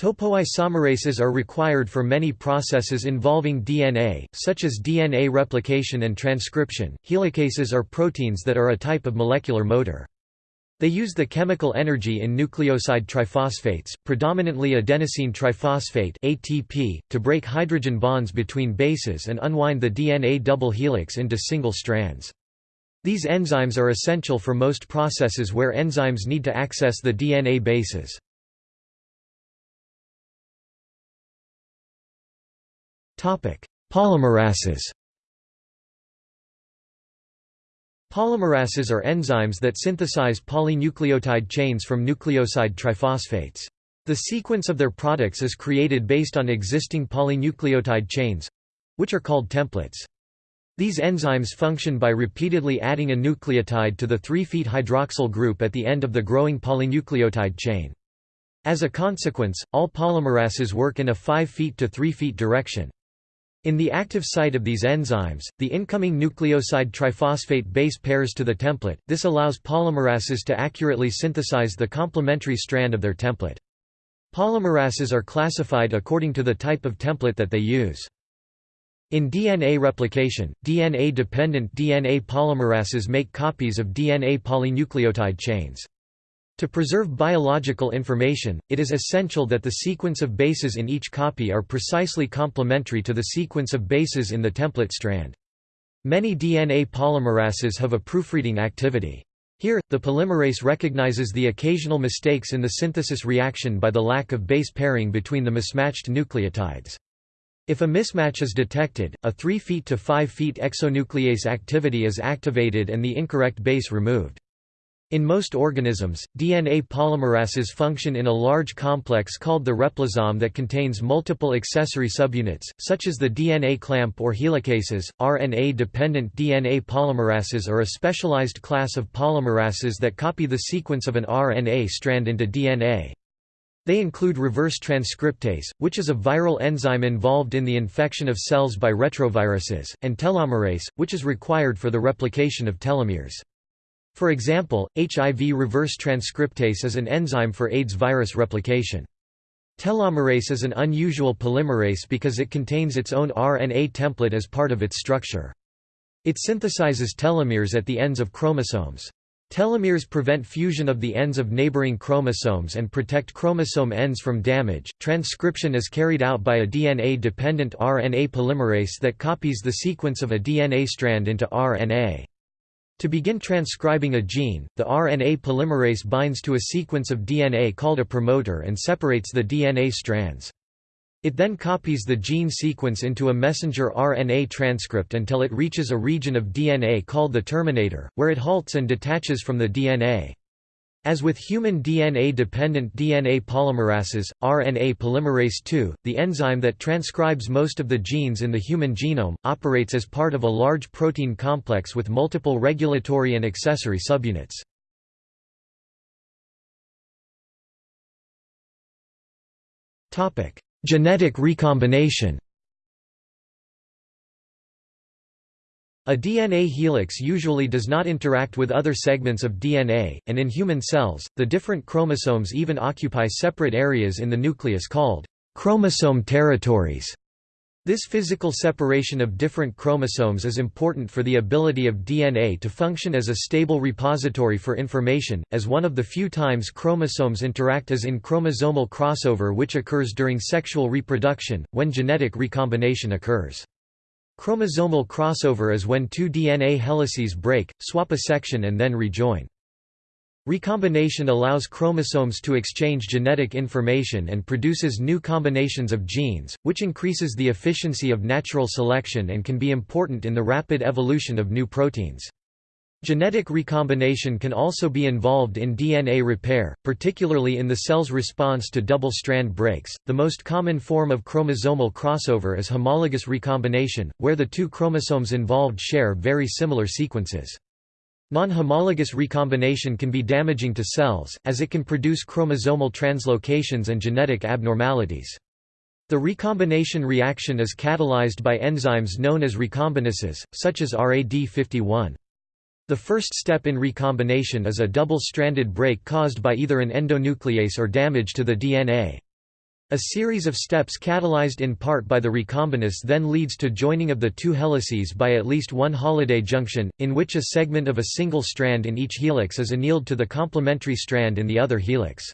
A: Topoisomerases are required for many processes involving DNA, such as DNA replication and transcription. Helicases are proteins that are a type of molecular motor. They use the chemical energy in nucleoside triphosphates, predominantly adenosine triphosphate (ATP), to break hydrogen bonds between bases and unwind the DNA double helix into single strands. These enzymes are essential for most processes where enzymes need to access the DNA bases. Polymerases Polymerases are enzymes that synthesize polynucleotide chains from nucleoside triphosphates. The sequence of their products is created based on existing polynucleotide chains—which are called templates. These enzymes function by repeatedly adding a nucleotide to the 3' hydroxyl group at the end of the growing polynucleotide chain. As a consequence, all polymerases work in a 5' to 3' direction. In the active site of these enzymes, the incoming nucleoside triphosphate base pairs to the template, this allows polymerases to accurately synthesize the complementary strand of their template. Polymerases are classified according to the type of template that they use. In DNA replication, DNA-dependent DNA polymerases make copies of DNA polynucleotide chains. To preserve biological information, it is essential that the sequence of bases in each copy are precisely complementary to the sequence of bases in the template strand. Many DNA polymerases have a proofreading activity. Here, the polymerase recognizes the occasional mistakes in the synthesis reaction by the lack of base pairing between the mismatched nucleotides. If a mismatch is detected, a 3' feet to 5' feet exonuclease activity is activated and the incorrect base removed. In most organisms, DNA polymerases function in a large complex called the replisome that contains multiple accessory subunits, such as the DNA clamp or helicases. RNA dependent DNA polymerases are a specialized class of polymerases that copy the sequence of an RNA strand into DNA. They include reverse transcriptase, which is a viral enzyme involved in the infection of cells by retroviruses, and telomerase, which is required for the replication of telomeres. For example, HIV reverse transcriptase is an enzyme for AIDS virus replication. Telomerase is an unusual polymerase because it contains its own RNA template as part of its structure. It synthesizes telomeres at the ends of chromosomes. Telomeres prevent fusion of the ends of neighboring chromosomes and protect chromosome ends from damage. Transcription is carried out by a DNA dependent RNA polymerase that copies the sequence of a DNA strand into RNA. To begin transcribing a gene, the RNA polymerase binds to a sequence of DNA called a promoter and separates the DNA strands. It then copies the gene sequence into a messenger RNA transcript until it reaches a region of DNA called the terminator, where it halts and detaches from the DNA. As with human DNA-dependent DNA polymerases, RNA polymerase II, the enzyme that transcribes most of the genes in the human genome, operates as part of a large protein complex with multiple regulatory and accessory subunits. Genetic recombination A DNA helix usually does not interact with other segments of DNA, and in human cells, the different chromosomes even occupy separate areas in the nucleus called chromosome territories. This physical separation of different chromosomes is important for the ability of DNA to function as a stable repository for information, as one of the few times chromosomes interact as in chromosomal crossover which occurs during sexual reproduction, when genetic recombination occurs. Chromosomal crossover is when two DNA helices break, swap a section and then rejoin. Recombination allows chromosomes to exchange genetic information and produces new combinations of genes, which increases the efficiency of natural selection and can be important in the rapid evolution of new proteins. Genetic recombination can also be involved in DNA repair, particularly in the cell's response to double-strand breaks. The most common form of chromosomal crossover is homologous recombination, where the two chromosomes involved share very similar sequences. Non-homologous recombination can be damaging to cells, as it can produce chromosomal translocations and genetic abnormalities. The recombination reaction is catalyzed by enzymes known as recombinases, such as RAD51. The first step in recombination is a double-stranded break caused by either an endonuclease or damage to the DNA. A series of steps catalyzed in part by the recombinase then leads to joining of the two helices by at least one Holliday junction, in which a segment of a single strand in each helix is annealed to the complementary strand in the other helix.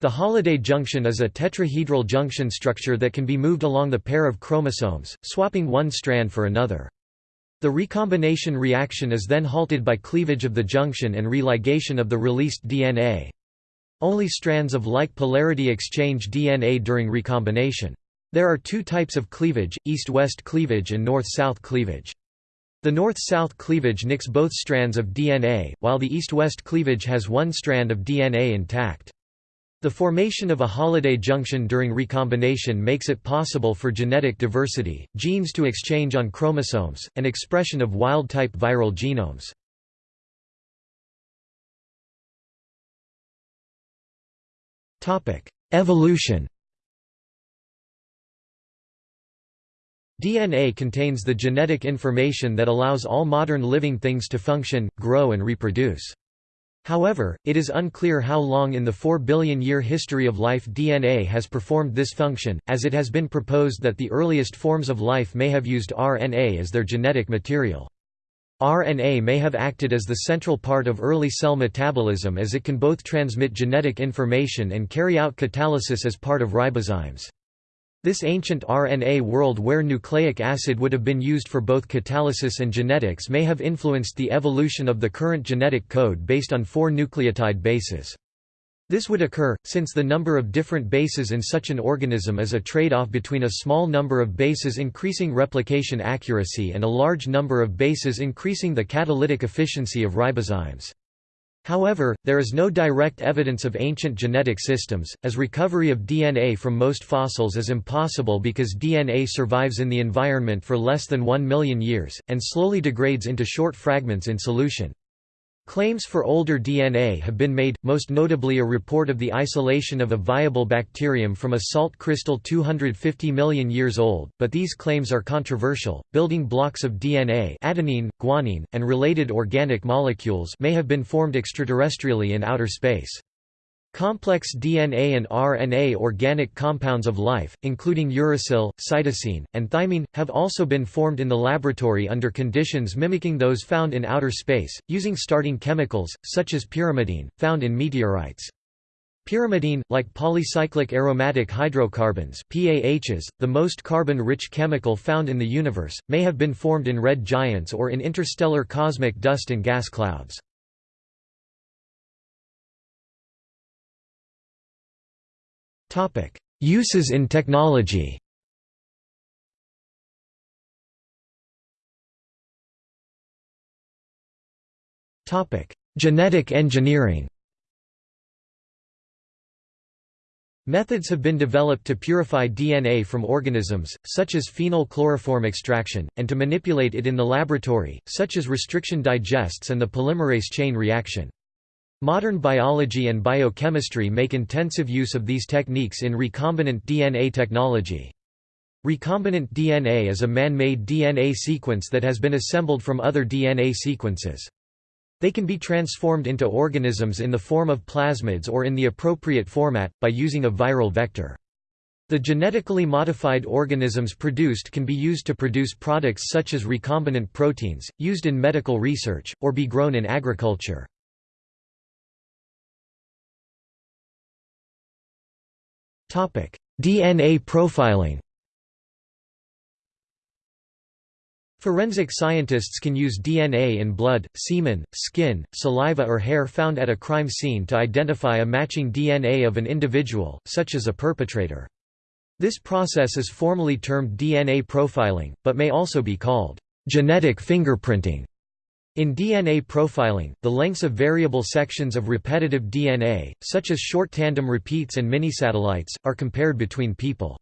A: The Holliday junction is a tetrahedral junction structure that can be moved along the pair of chromosomes, swapping one strand for another. The recombination reaction is then halted by cleavage of the junction and religation of the released DNA. Only strands of like polarity exchange DNA during recombination. There are two types of cleavage, east-west cleavage and north-south cleavage. The north-south cleavage nicks both strands of DNA, while the east-west cleavage has one strand of DNA intact. The formation of a Holliday junction during recombination makes it possible for genetic diversity, genes to exchange on chromosomes, and expression of wild-type viral genomes. Evolution DNA contains the genetic information that allows all modern living things to function, grow and reproduce. However, it is unclear how long in the 4 billion year history of life DNA has performed this function, as it has been proposed that the earliest forms of life may have used RNA as their genetic material. RNA may have acted as the central part of early cell metabolism as it can both transmit genetic information and carry out catalysis as part of ribozymes. This ancient RNA world where nucleic acid would have been used for both catalysis and genetics may have influenced the evolution of the current genetic code based on four nucleotide bases. This would occur, since the number of different bases in such an organism is a trade-off between a small number of bases increasing replication accuracy and a large number of bases increasing the catalytic efficiency of ribozymes. However, there is no direct evidence of ancient genetic systems, as recovery of DNA from most fossils is impossible because DNA survives in the environment for less than 1 million years, and slowly degrades into short fragments in solution. Claims for older DNA have been made, most notably a report of the isolation of a viable bacterium from a salt crystal 250 million years old, but these claims are controversial. Building blocks of DNA, adenine, guanine, and related organic molecules may have been formed extraterrestrially in outer space. Complex DNA and RNA organic compounds of life, including uracil, cytosine, and thymine, have also been formed in the laboratory under conditions mimicking those found in outer space, using starting chemicals, such as pyrimidine, found in meteorites. Pyrimidine, like polycyclic aromatic hydrocarbons PAHs, the most carbon-rich chemical found in the universe, may have been formed in red giants or in interstellar cosmic dust and gas clouds. Uses in technology. Genetic engineering. Methods have been developed to purify DNA from organisms, such as phenol chloroform extraction, and to manipulate it in the laboratory, such as restriction digests and the polymerase chain reaction. Modern biology and biochemistry make intensive use of these techniques in recombinant DNA technology. Recombinant DNA is a man-made DNA sequence that has been assembled from other DNA sequences. They can be transformed into organisms in the form of plasmids or in the appropriate format, by using a viral vector. The genetically modified organisms produced can be used to produce products such as recombinant proteins, used in medical research, or be grown in agriculture. DNA profiling Forensic scientists can use DNA in blood, semen, skin, saliva or hair found at a crime scene to identify a matching DNA of an individual, such as a perpetrator. This process is formally termed DNA profiling, but may also be called genetic fingerprinting. In DNA profiling, the lengths of variable sections of repetitive DNA, such as short tandem repeats and minisatellites, are compared between people.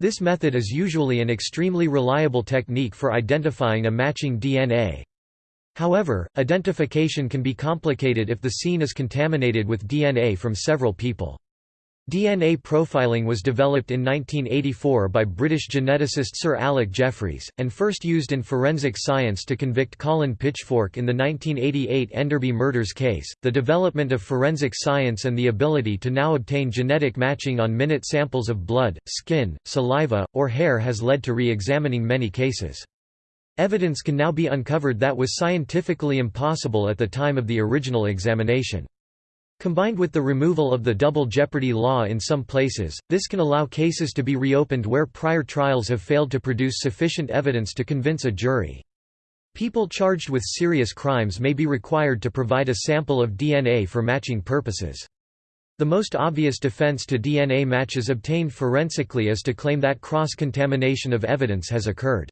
A: This method is usually an extremely reliable technique for identifying a matching DNA. However, identification can be complicated if the scene is contaminated with DNA from several people. DNA profiling was developed in 1984 by British geneticist Sir Alec Jeffreys, and first used in forensic science to convict Colin Pitchfork in the 1988 Enderby murders case. The development of forensic science and the ability to now obtain genetic matching on minute samples of blood, skin, saliva, or hair has led to re examining many cases. Evidence can now be uncovered that was scientifically impossible at the time of the original examination. Combined with the removal of the double jeopardy law in some places, this can allow cases to be reopened where prior trials have failed to produce sufficient evidence to convince a jury. People charged with serious crimes may be required to provide a sample of DNA for matching purposes. The most obvious defense to DNA matches obtained forensically is to claim that cross-contamination of evidence has occurred.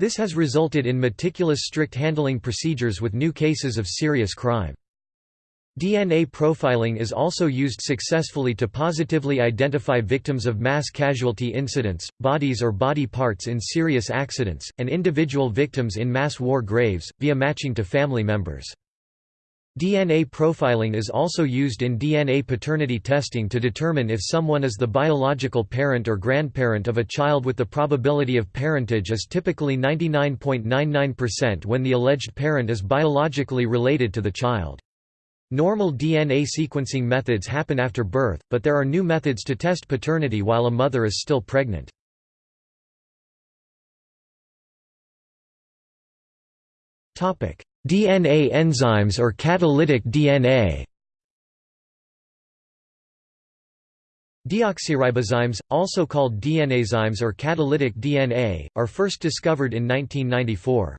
A: This has resulted in meticulous strict handling procedures with new cases of serious crime. DNA profiling is also used successfully to positively identify victims of mass casualty incidents, bodies or body parts in serious accidents, and individual victims in mass war graves, via matching to family members. DNA profiling is also used in DNA paternity testing to determine if someone is the biological parent or grandparent of a child with the probability of parentage is typically 99.99% when the alleged parent is biologically related to the child. Normal DNA sequencing methods happen after birth, but there are new methods to test paternity while a mother is still pregnant. DNA enzymes or catalytic DNA Deoxyribozymes, also called DNAzymes or catalytic DNA, are first discovered in 1994.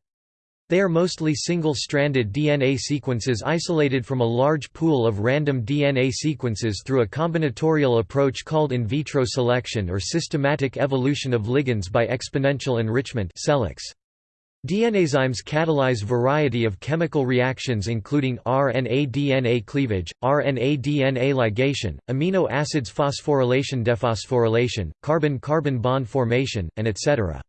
A: They are mostly single-stranded DNA sequences isolated from a large pool of random DNA sequences through a combinatorial approach called in vitro selection or systematic evolution of ligands by exponential enrichment DNAzymes catalyze variety of chemical reactions including RNA-DNA cleavage, RNA-DNA ligation, amino acids phosphorylation dephosphorylation, carbon-carbon bond formation, and etc.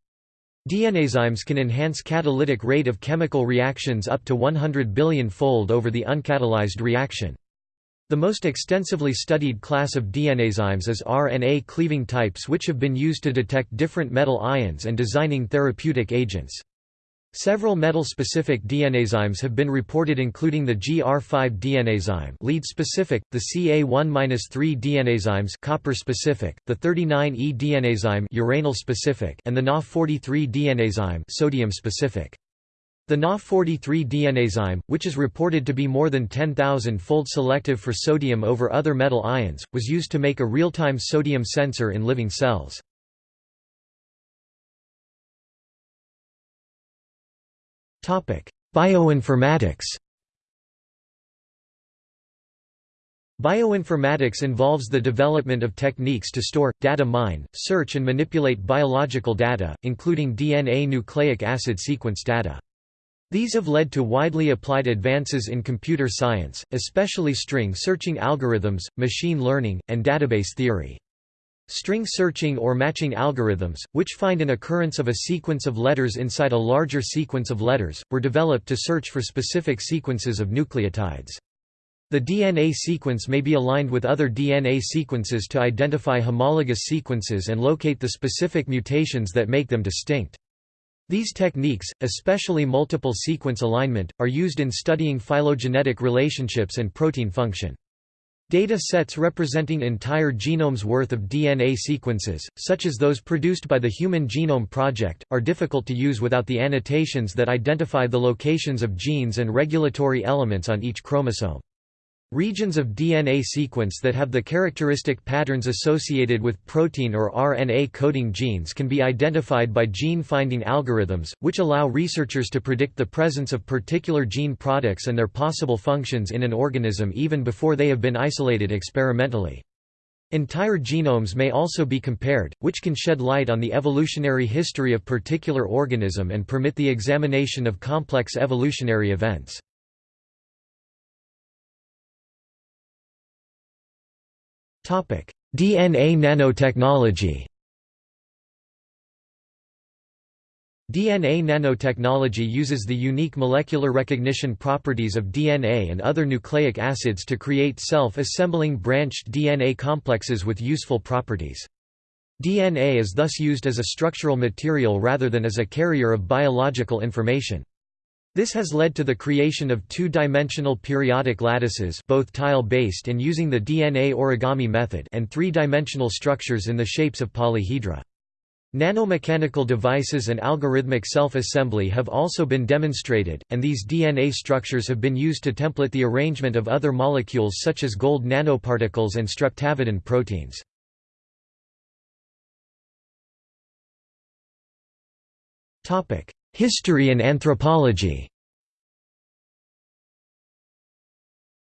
A: DNAzymes can enhance catalytic rate of chemical reactions up to 100 billion-fold over the uncatalyzed reaction. The most extensively studied class of DNAzymes is RNA cleaving types which have been used to detect different metal ions and designing therapeutic agents. Several metal-specific DNAzymes have been reported including the GR5 DNAzyme lead-specific, the CA1-3 DNAzymes copper-specific, the 39E DNAzyme uranyl-specific and the Na43 DNAzyme sodium-specific. The Na43 DNAzyme, which is reported to be more than 10,000-fold selective for sodium over other metal ions, was used to make a real-time sodium sensor in living cells. Bioinformatics Bioinformatics involves the development of techniques to store, data mine, search and manipulate biological data, including DNA nucleic acid sequence data. These have led to widely applied advances in computer science, especially string searching algorithms, machine learning, and database theory. String searching or matching algorithms, which find an occurrence of a sequence of letters inside a larger sequence of letters, were developed to search for specific sequences of nucleotides. The DNA sequence may be aligned with other DNA sequences to identify homologous sequences and locate the specific mutations that make them distinct. These techniques, especially multiple sequence alignment, are used in studying phylogenetic relationships and protein function. Data sets representing entire genomes worth of DNA sequences, such as those produced by the Human Genome Project, are difficult to use without the annotations that identify the locations of genes and regulatory elements on each chromosome. Regions of DNA sequence that have the characteristic patterns associated with protein or RNA coding genes can be identified by gene-finding algorithms, which allow researchers to predict the presence of particular gene products and their possible functions in an organism even before they have been isolated experimentally. Entire genomes may also be compared, which can shed light on the evolutionary history of particular organism and permit the examination of complex evolutionary events. DNA nanotechnology DNA nanotechnology uses the unique molecular recognition properties of DNA and other nucleic acids to create self-assembling branched DNA complexes with useful properties. DNA is thus used as a structural material rather than as a carrier of biological information. This has led to the creation of two-dimensional periodic lattices both tile-based and using the DNA origami method and three-dimensional structures in the shapes of polyhedra. Nanomechanical devices and algorithmic self-assembly have also been demonstrated, and these DNA structures have been used to template the arrangement of other molecules such as gold nanoparticles and streptavidin proteins. History and anthropology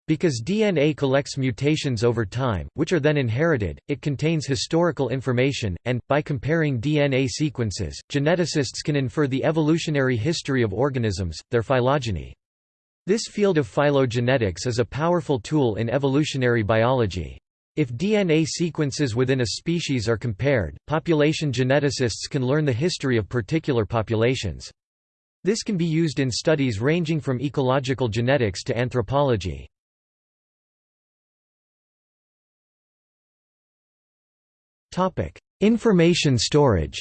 A: Because DNA collects mutations over time, which are then inherited, it contains historical information, and, by comparing DNA sequences, geneticists can infer the evolutionary history of organisms, their phylogeny. This field of phylogenetics is a powerful tool in evolutionary biology. If DNA sequences within a species are compared, population geneticists can learn the history of particular populations. This can be used in studies ranging from ecological genetics to anthropology. Information storage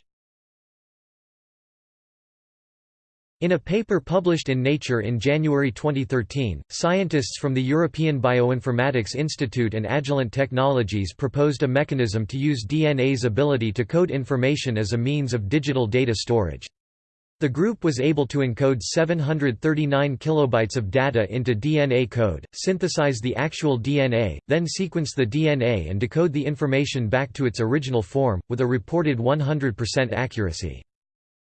A: In a paper published in Nature in January 2013, scientists from the European Bioinformatics Institute and Agilent Technologies proposed a mechanism to use DNA's ability to code information as a means of digital data storage. The group was able to encode 739 kilobytes of data into DNA code, synthesize the actual DNA, then sequence the DNA and decode the information back to its original form, with a reported 100% accuracy.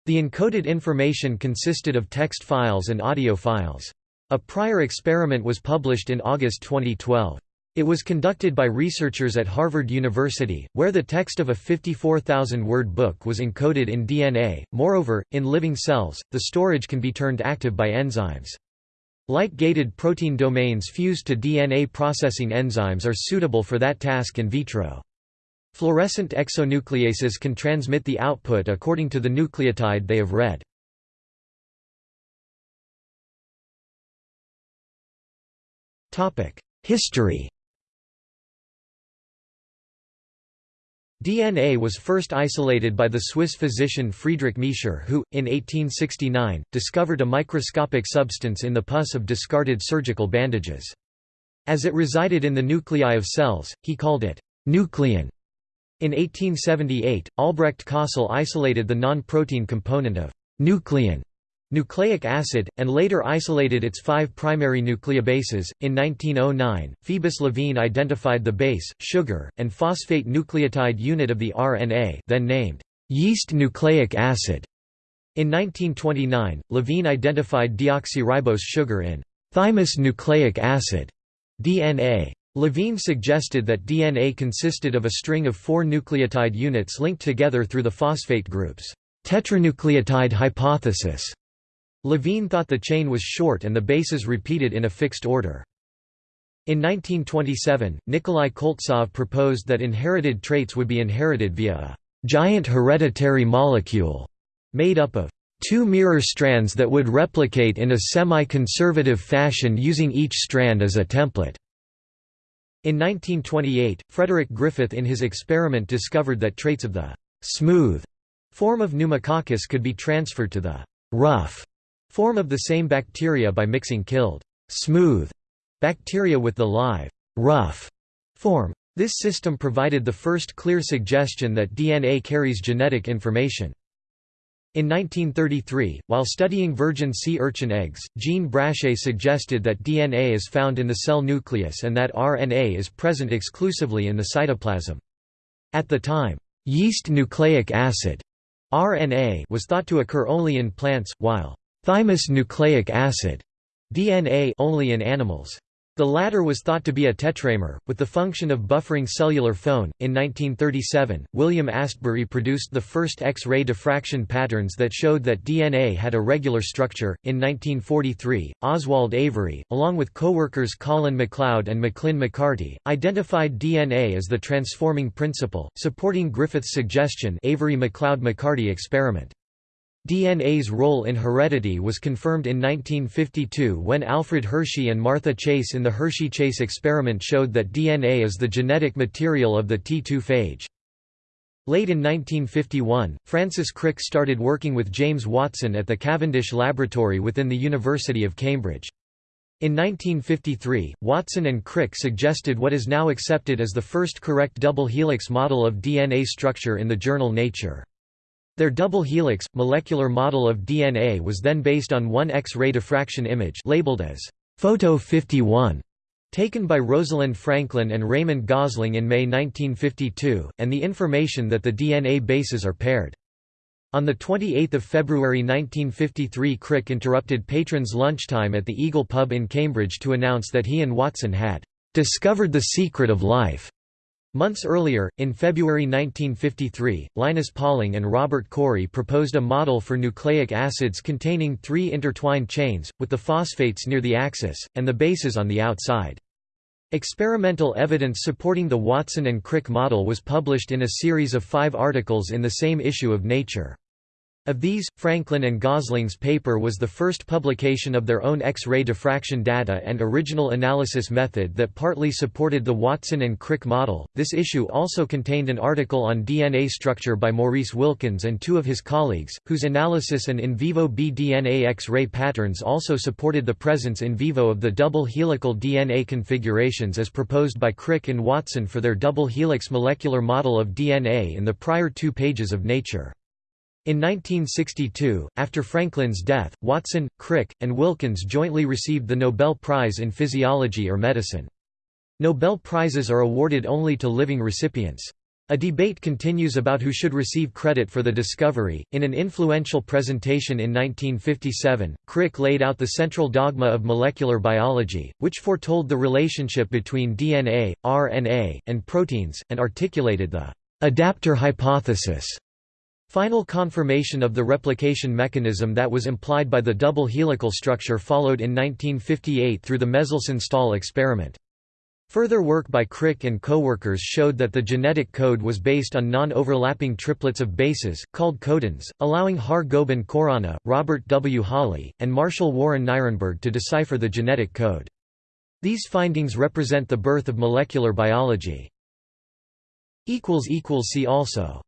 A: The encoded information consisted of text files and audio files. A prior experiment was published in August 2012. It was conducted by researchers at Harvard University, where the text of a 54,000-word book was encoded in DNA. Moreover, in living cells, the storage can be turned active by enzymes. Light-gated protein domains fused to DNA processing enzymes are suitable for that task in vitro. Fluorescent exonucleases can transmit the output according to the nucleotide they have read. History DNA was first isolated by the Swiss physician Friedrich Miescher who, in 1869, discovered a microscopic substance in the pus of discarded surgical bandages. As it resided in the nuclei of cells, he called it «nuclein». In 1878, Albrecht Kossel isolated the non-protein component of «nuclein» nucleic acid, and later isolated its five primary nucleobases. In 1909, Phoebus Levene identified the base, sugar, and phosphate nucleotide unit of the RNA then named yeast nucleic acid. In 1929, Levene identified deoxyribose sugar in thymus nucleic acid DNA. Levene suggested that DNA consisted of a string of four nucleotide units linked together through the phosphate groups. Tetranucleotide hypothesis Levene thought the chain was short and the bases repeated in a fixed order. In 1927, Nikolai Koltsov proposed that inherited traits would be inherited via a giant hereditary molecule made up of two mirror strands that would replicate in a semi-conservative fashion using each strand as a template. In 1928, Frederick Griffith in his experiment discovered that traits of the smooth form of pneumococcus could be transferred to the rough Form of the same bacteria by mixing killed smooth bacteria with the live rough form. This system provided the first clear suggestion that DNA carries genetic information. In 1933, while studying virgin sea urchin eggs, Jean Brachet suggested that DNA is found in the cell nucleus and that RNA is present exclusively in the cytoplasm. At the time, yeast nucleic acid RNA was thought to occur only in plants, while Thymus nucleic acid DNA only in animals. The latter was thought to be a tetramer, with the function of buffering cellular phone. In 1937, William Astbury produced the first X ray diffraction patterns that showed that DNA had a regular structure. In 1943, Oswald Avery, along with co workers Colin MacLeod and Maclyn McCarty, identified DNA as the transforming principle, supporting Griffith's suggestion Avery MacLeod McCarty experiment. DNA's role in heredity was confirmed in 1952 when Alfred Hershey and Martha Chase in the Hershey-Chase experiment showed that DNA is the genetic material of the T2 phage. Late in 1951, Francis Crick started working with James Watson at the Cavendish Laboratory within the University of Cambridge. In 1953, Watson and Crick suggested what is now accepted as the first correct double helix model of DNA structure in the journal Nature. Their double helix, molecular model of DNA was then based on one X-ray diffraction image labeled as Photo 51, taken by Rosalind Franklin and Raymond Gosling in May 1952, and the information that the DNA bases are paired. On 28 February 1953 Crick interrupted patrons' lunchtime at the Eagle pub in Cambridge to announce that he and Watson had "...discovered the secret of life." Months earlier, in February 1953, Linus Pauling and Robert Corey proposed a model for nucleic acids containing three intertwined chains, with the phosphates near the axis, and the bases on the outside. Experimental evidence supporting the Watson and Crick model was published in a series of five articles in the same issue of Nature. Of these, Franklin and Gosling's paper was the first publication of their own X-ray diffraction data and original analysis method that partly supported the Watson and Crick model. This issue also contained an article on DNA structure by Maurice Wilkins and two of his colleagues, whose analysis and in vivo B-DNA X-ray patterns also supported the presence in vivo of the double helical DNA configurations as proposed by Crick and Watson for their double helix molecular model of DNA in the prior two pages of Nature. In 1962, after Franklin's death, Watson, Crick, and Wilkins jointly received the Nobel Prize in Physiology or Medicine. Nobel Prizes are awarded only to living recipients. A debate continues about who should receive credit for the discovery. In an influential presentation in 1957, Crick laid out the central dogma of molecular biology, which foretold the relationship between DNA, RNA, and proteins, and articulated the adapter hypothesis Final confirmation of the replication mechanism that was implied by the double helical structure followed in 1958 through the Meselson-Stahl experiment. Further work by Crick and co-workers showed that the genetic code was based on non-overlapping triplets of bases, called codons, allowing Har Gobind Khorana, Robert W. Holley, and Marshall Warren Nirenberg to decipher the genetic code. These findings represent the birth of molecular biology. See also